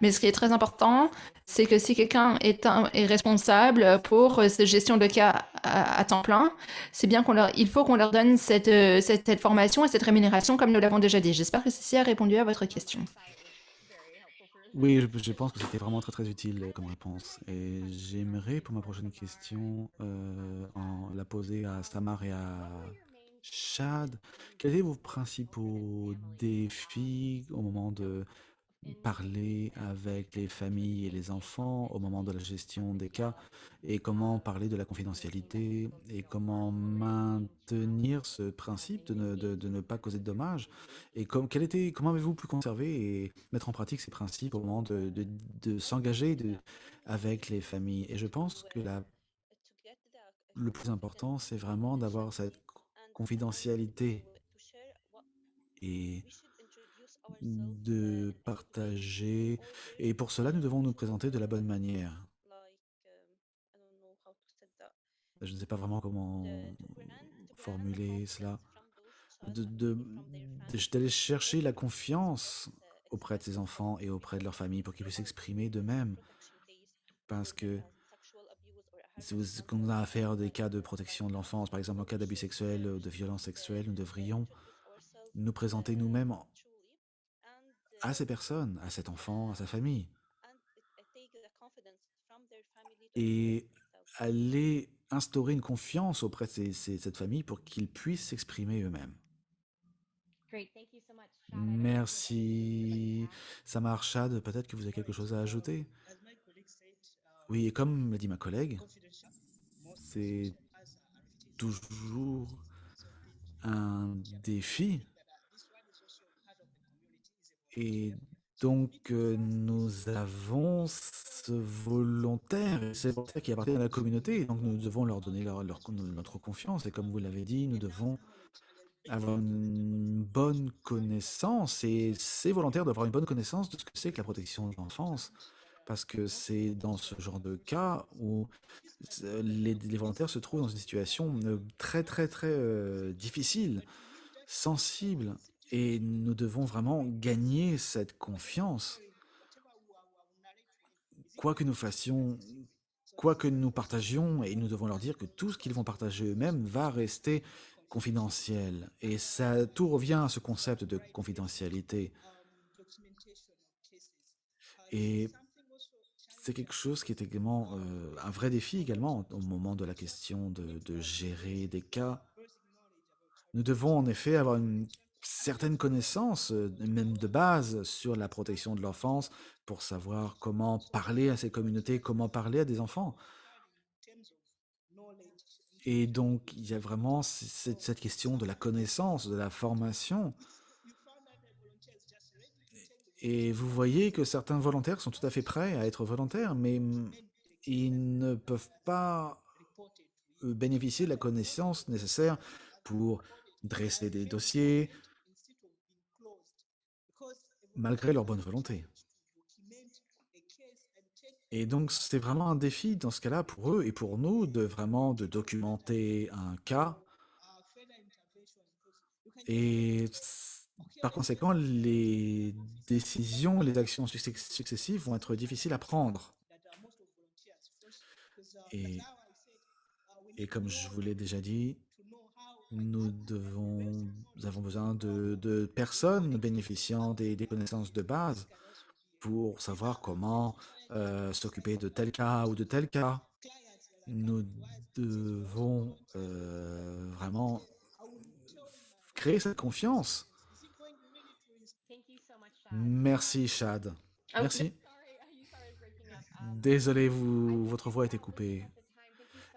Mais ce qui est très important, c'est que si quelqu'un est, responsable pour cette gestion de cas à, temps plein, c'est bien qu'on leur, il faut qu'on leur donne cette, cette, cette, formation et cette rémunération comme nous l'avons déjà dit. J'espère que ceci a répondu à votre question. Oui, je, pense que c'était vraiment très très utile comme réponse. Et j'aimerais pour ma prochaine question euh, la poser à Samar et à Chad, quels étaient vos principaux défis au moment de parler avec les familles et les enfants, au moment de la gestion des cas, et comment parler de la confidentialité, et comment maintenir ce principe de ne, de, ne pas causer de dommages, et comme, quel était, comment avez-vous pu conserver et mettre en pratique ces principes au moment de, de, de s'engager avec les familles? Et je pense que la, le plus important, c'est vraiment d'avoir cette confidentialité. Et de partager. Et pour cela, nous devons nous présenter de la bonne manière. Je ne sais pas vraiment comment formuler cela. D'aller de, chercher la confiance auprès de ses enfants et auprès de leur famille pour qu'ils puissent s'exprimer d'eux-mêmes. Parce que si on a affaire des cas de protection de l'enfance, par exemple en cas d'abus sexuels ou de violence sexuelle, nous devrions nous présenter nous-mêmes à ces personnes, à cet enfant, à sa famille. Et aller instaurer une confiance auprès de cette famille pour qu'ils puissent s'exprimer eux-mêmes. Merci. Samar Chad, peut-être que vous avez quelque chose à ajouter? Oui, et comme l'a dit ma collègue, c'est toujours un défi. Et donc, euh, nous avons ce volontaire, ces volontaires qui appartiennent à la communauté, et donc nous devons leur donner notre confiance. Et comme vous l'avez dit, nous devons avoir une bonne connaissance, et ces volontaires doivent avoir une bonne connaissance de ce que c'est que la protection de l'enfance. Parce que c'est dans ce genre de cas où les, volontaires se trouvent dans une situation euh, très très très euh, difficile, sensible, et nous devons vraiment gagner cette confiance. Quoi que nous fassions, quoi que nous partagions, et nous devons leur dire que tout ce qu'ils vont partager eux-mêmes va rester confidentiel. Et ça, tout revient à ce concept de confidentialité. Et c'est quelque chose qui est également euh, un vrai défi également au moment de la question de, de gérer des cas. Nous devons en effet avoir une certaine connaissance, euh, même de base, sur la protection de l'enfance pour savoir comment parler à ces communautés, comment parler à des enfants. Et donc, il y a vraiment cette, question de la connaissance, de la formation. Et vous voyez que certains volontaires sont tout à fait prêts à être volontaires, mais ils ne peuvent pas euh, bénéficier de la connaissance nécessaire pour dresser des dossiers, malgré leur bonne volonté. Et donc, c'est vraiment un défi dans ce cas-là pour eux et pour nous de vraiment de documenter un cas. Et par conséquent, les décisions, les actions success- successives vont être difficiles à prendre. Et comme je vous l'ai déjà dit, nous devons, nous avons besoin de, de personnes bénéficiant des, des connaissances de base pour savoir comment euh, s'occuper de tel cas ou de tel cas. Nous devons euh, vraiment créer cette confiance. Merci, Chad. No, Merci. Désolé, vous, votre voix a été coupée.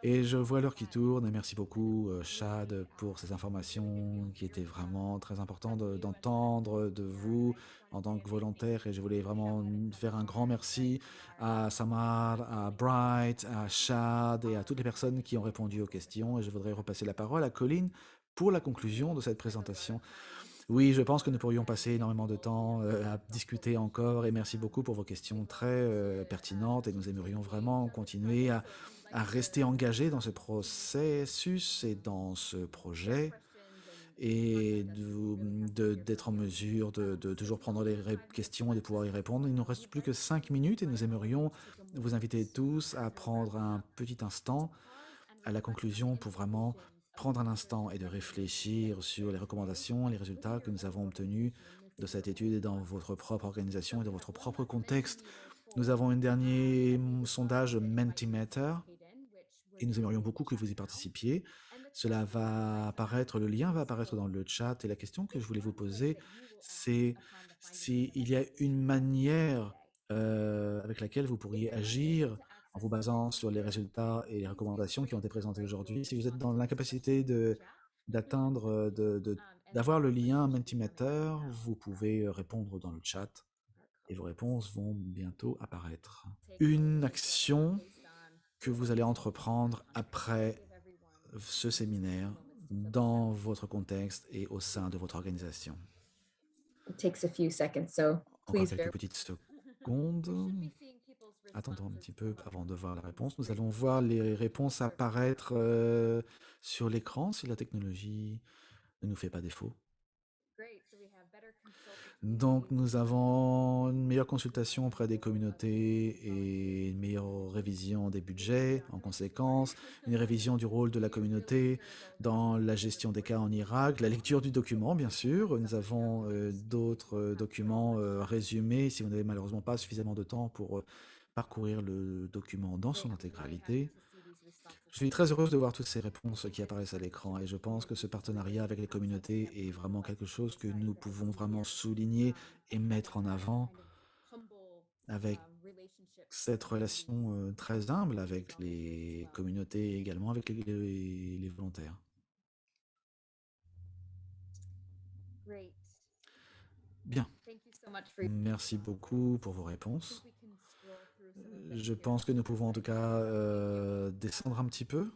Et je vois l'heure qui tourne et merci beaucoup, euh, Chad, pour ces informations qui étaient vraiment très importantes de- d'entendre de vous en tant que volontaire. Et je voulais vraiment faire un grand merci à Samar, à Bright, à Chad et à toutes les personnes qui ont répondu aux questions. Et je voudrais repasser la parole à Colline pour la conclusion de cette présentation. Oui, je pense que nous pourrions passer énormément de temps euh, à discuter encore et merci beaucoup pour vos questions très euh, pertinentes et nous aimerions vraiment continuer à, à rester engagés dans ce processus et dans ce projet et d'être en mesure de, de toujours prendre les questions et de pouvoir y répondre. Il ne nous reste plus que cinq minutes et nous aimerions vous inviter tous à prendre un petit instant à la conclusion pour vraiment prendre un instant et de réfléchir sur les recommandations, les résultats que nous avons obtenus de cette étude et dans votre propre organisation et dans votre propre contexte. Nous avons un dernier sondage Mentimeter et nous aimerions beaucoup que vous y participiez. Cela va apparaître, le lien va apparaître dans le chat et la question que je voulais vous poser, c'est s'il y a une manière euh, avec laquelle vous pourriez agir en vous basant sur les résultats et les recommandations qui ont été présentées aujourd'hui. Si vous êtes dans l'incapacité de d'atteindre, euh, de- de- d'avoir le lien Mentimeter, vous pouvez répondre dans le chat et vos réponses vont bientôt apparaître. Une action que vous allez entreprendre après ce séminaire dans votre contexte et au sein de votre organisation. It takes a few seconds, so Encore please quelques petites secondes. Attendons un petit peu avant de voir la réponse. Nous allons voir les réponses apparaître euh, sur l'écran si la technologie ne nous fait pas défaut. Donc, nous avons une meilleure consultation auprès des communautés et une meilleure révision des budgets en conséquence, une révision du rôle de la communauté dans la gestion des cas en Irak, la lecture du document, bien sûr. Nous avons euh, d'autres euh, documents euh, résumés si vous n'avez malheureusement pas suffisamment de temps pour parcourir le document dans son intégralité. Je suis très heureuse de voir toutes ces réponses qui apparaissent à l'écran et je pense que ce partenariat avec les communautés est vraiment quelque chose que nous pouvons vraiment souligner et mettre en avant avec cette relation euh, très humble avec les communautés et également avec les, les- les volontaires. Bien, merci beaucoup pour vos réponses. Je pense que nous pouvons en tout cas euh, descendre un petit peu.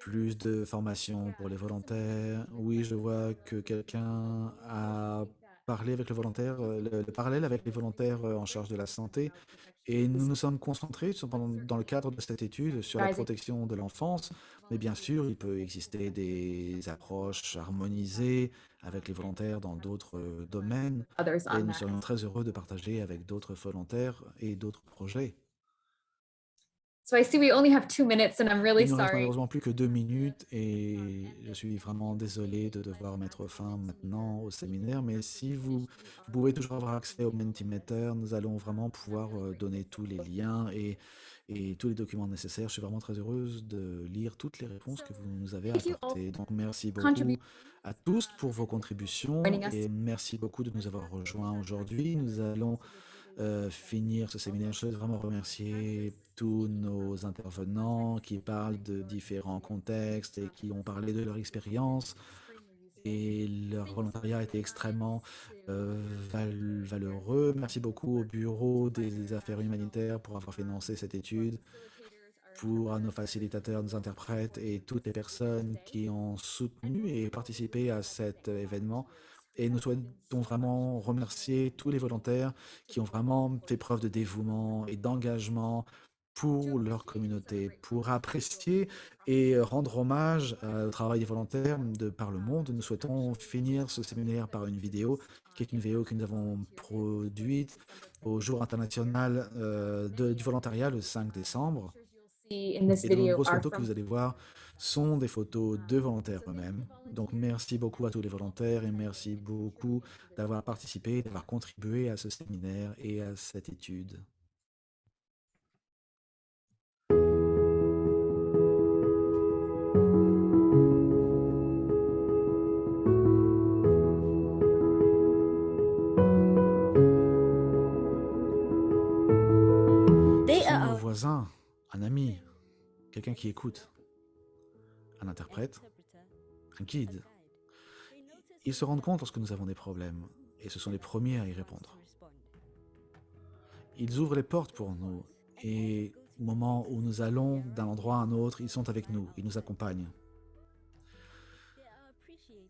Plus de formation pour les volontaires. Oui, je vois que quelqu'un a parlé avec le volontaire, euh, le, le parallèle avec les volontaires euh, en charge de la santé. Et nous nous sommes concentrés dans le cadre de cette étude sur la protection de l'enfance. Mais bien sûr, il peut exister des approches harmonisées avec les volontaires dans d'autres euh, domaines. Et nous serions très heureux de partager avec d'autres volontaires et d'autres projets. So I see we only have two minutes and I'm really Il nous reste sorry. malheureusement plus que deux minutes et je suis vraiment désolé de devoir mettre fin maintenant au séminaire, mais si vous, vous pouvez toujours avoir accès au Mentimeter, nous allons vraiment pouvoir euh, donner tous les liens et, et tous les documents nécessaires. Je suis vraiment très heureuse de lire toutes les réponses que vous nous avez apportées. Donc merci beaucoup à tous pour vos contributions et merci beaucoup de nous avoir rejoints aujourd'hui. Nous allons euh, finir ce séminaire. Je souhaite vraiment remercier tous nos intervenants qui parlent de différents contextes et qui ont parlé de leur expérience. Et leur volontariat été extrêmement euh, val- valeureux. Merci beaucoup au Bureau des affaires humanitaires pour avoir financé cette étude, pour nos facilitateurs, nos interprètes et toutes les personnes qui ont soutenu et participé à cet événement. Et nous souhaitons vraiment remercier tous les volontaires qui ont vraiment fait preuve de dévouement et d'engagement pour leur communauté, pour apprécier et rendre hommage euh, au travail des volontaires de par le monde. Nous souhaitons finir ce séminaire par une vidéo, qui est une vidéo que nous avons produite au jour international euh, du volontariat le 5 décembre. Et les video nombreuses photos que vous allez voir sont des photos de volontaires eux-mêmes. Donc merci beaucoup à tous les volontaires et merci beaucoup d'avoir participé, d'avoir contribué à ce séminaire et à cette étude. Qui écoute, un interprète, un guide. Ils se rendent compte lorsque nous avons des problèmes et ce sont les premiers à y répondre. Ils ouvrent les portes pour nous et au moment où nous allons d'un endroit à un autre, ils sont avec nous, ils nous accompagnent.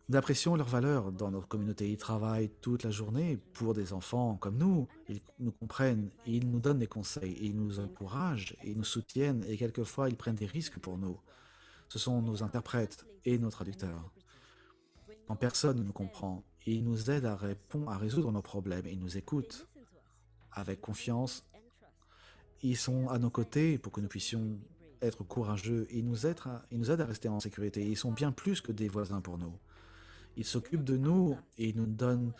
Nous apprécions leur valeur dans notre communauté. Ils travaillent toute la journée pour des enfants comme nous. Ils nous comprennent, ils nous donnent des conseils, ils nous encouragent, ils nous soutiennent, et quelquefois ils prennent des risques pour nous. Ce sont nos interprètes et nos traducteurs. Quand personne ne nous comprend, ils nous aident à répondre, à résoudre nos problèmes, ils nous écoutent avec confiance. Ils sont à nos côtés pour que nous puissions être courageux, ils nous aident ils nous aident à rester en sécurité. Ils sont bien plus que des voisins pour nous. Ils s'occupent de nous et ils nous donnent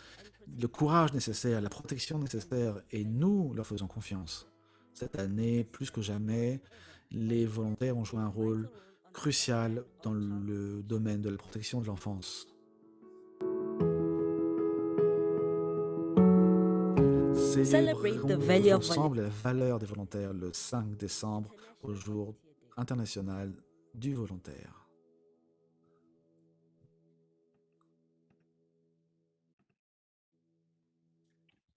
le courage nécessaire, la protection nécessaire, et nous leur faisons confiance. Cette année, plus que jamais, les volontaires ont joué un rôle crucial dans le domaine de la protection de l'enfance. Célébrons ensemble la valeur des volontaires le 5 décembre au jour international du volontaire.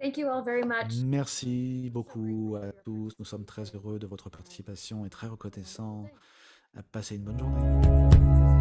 Thank you all very much. Merci beaucoup à tous. Nous sommes très heureux de votre participation et très reconnaissants. Passez une bonne journée.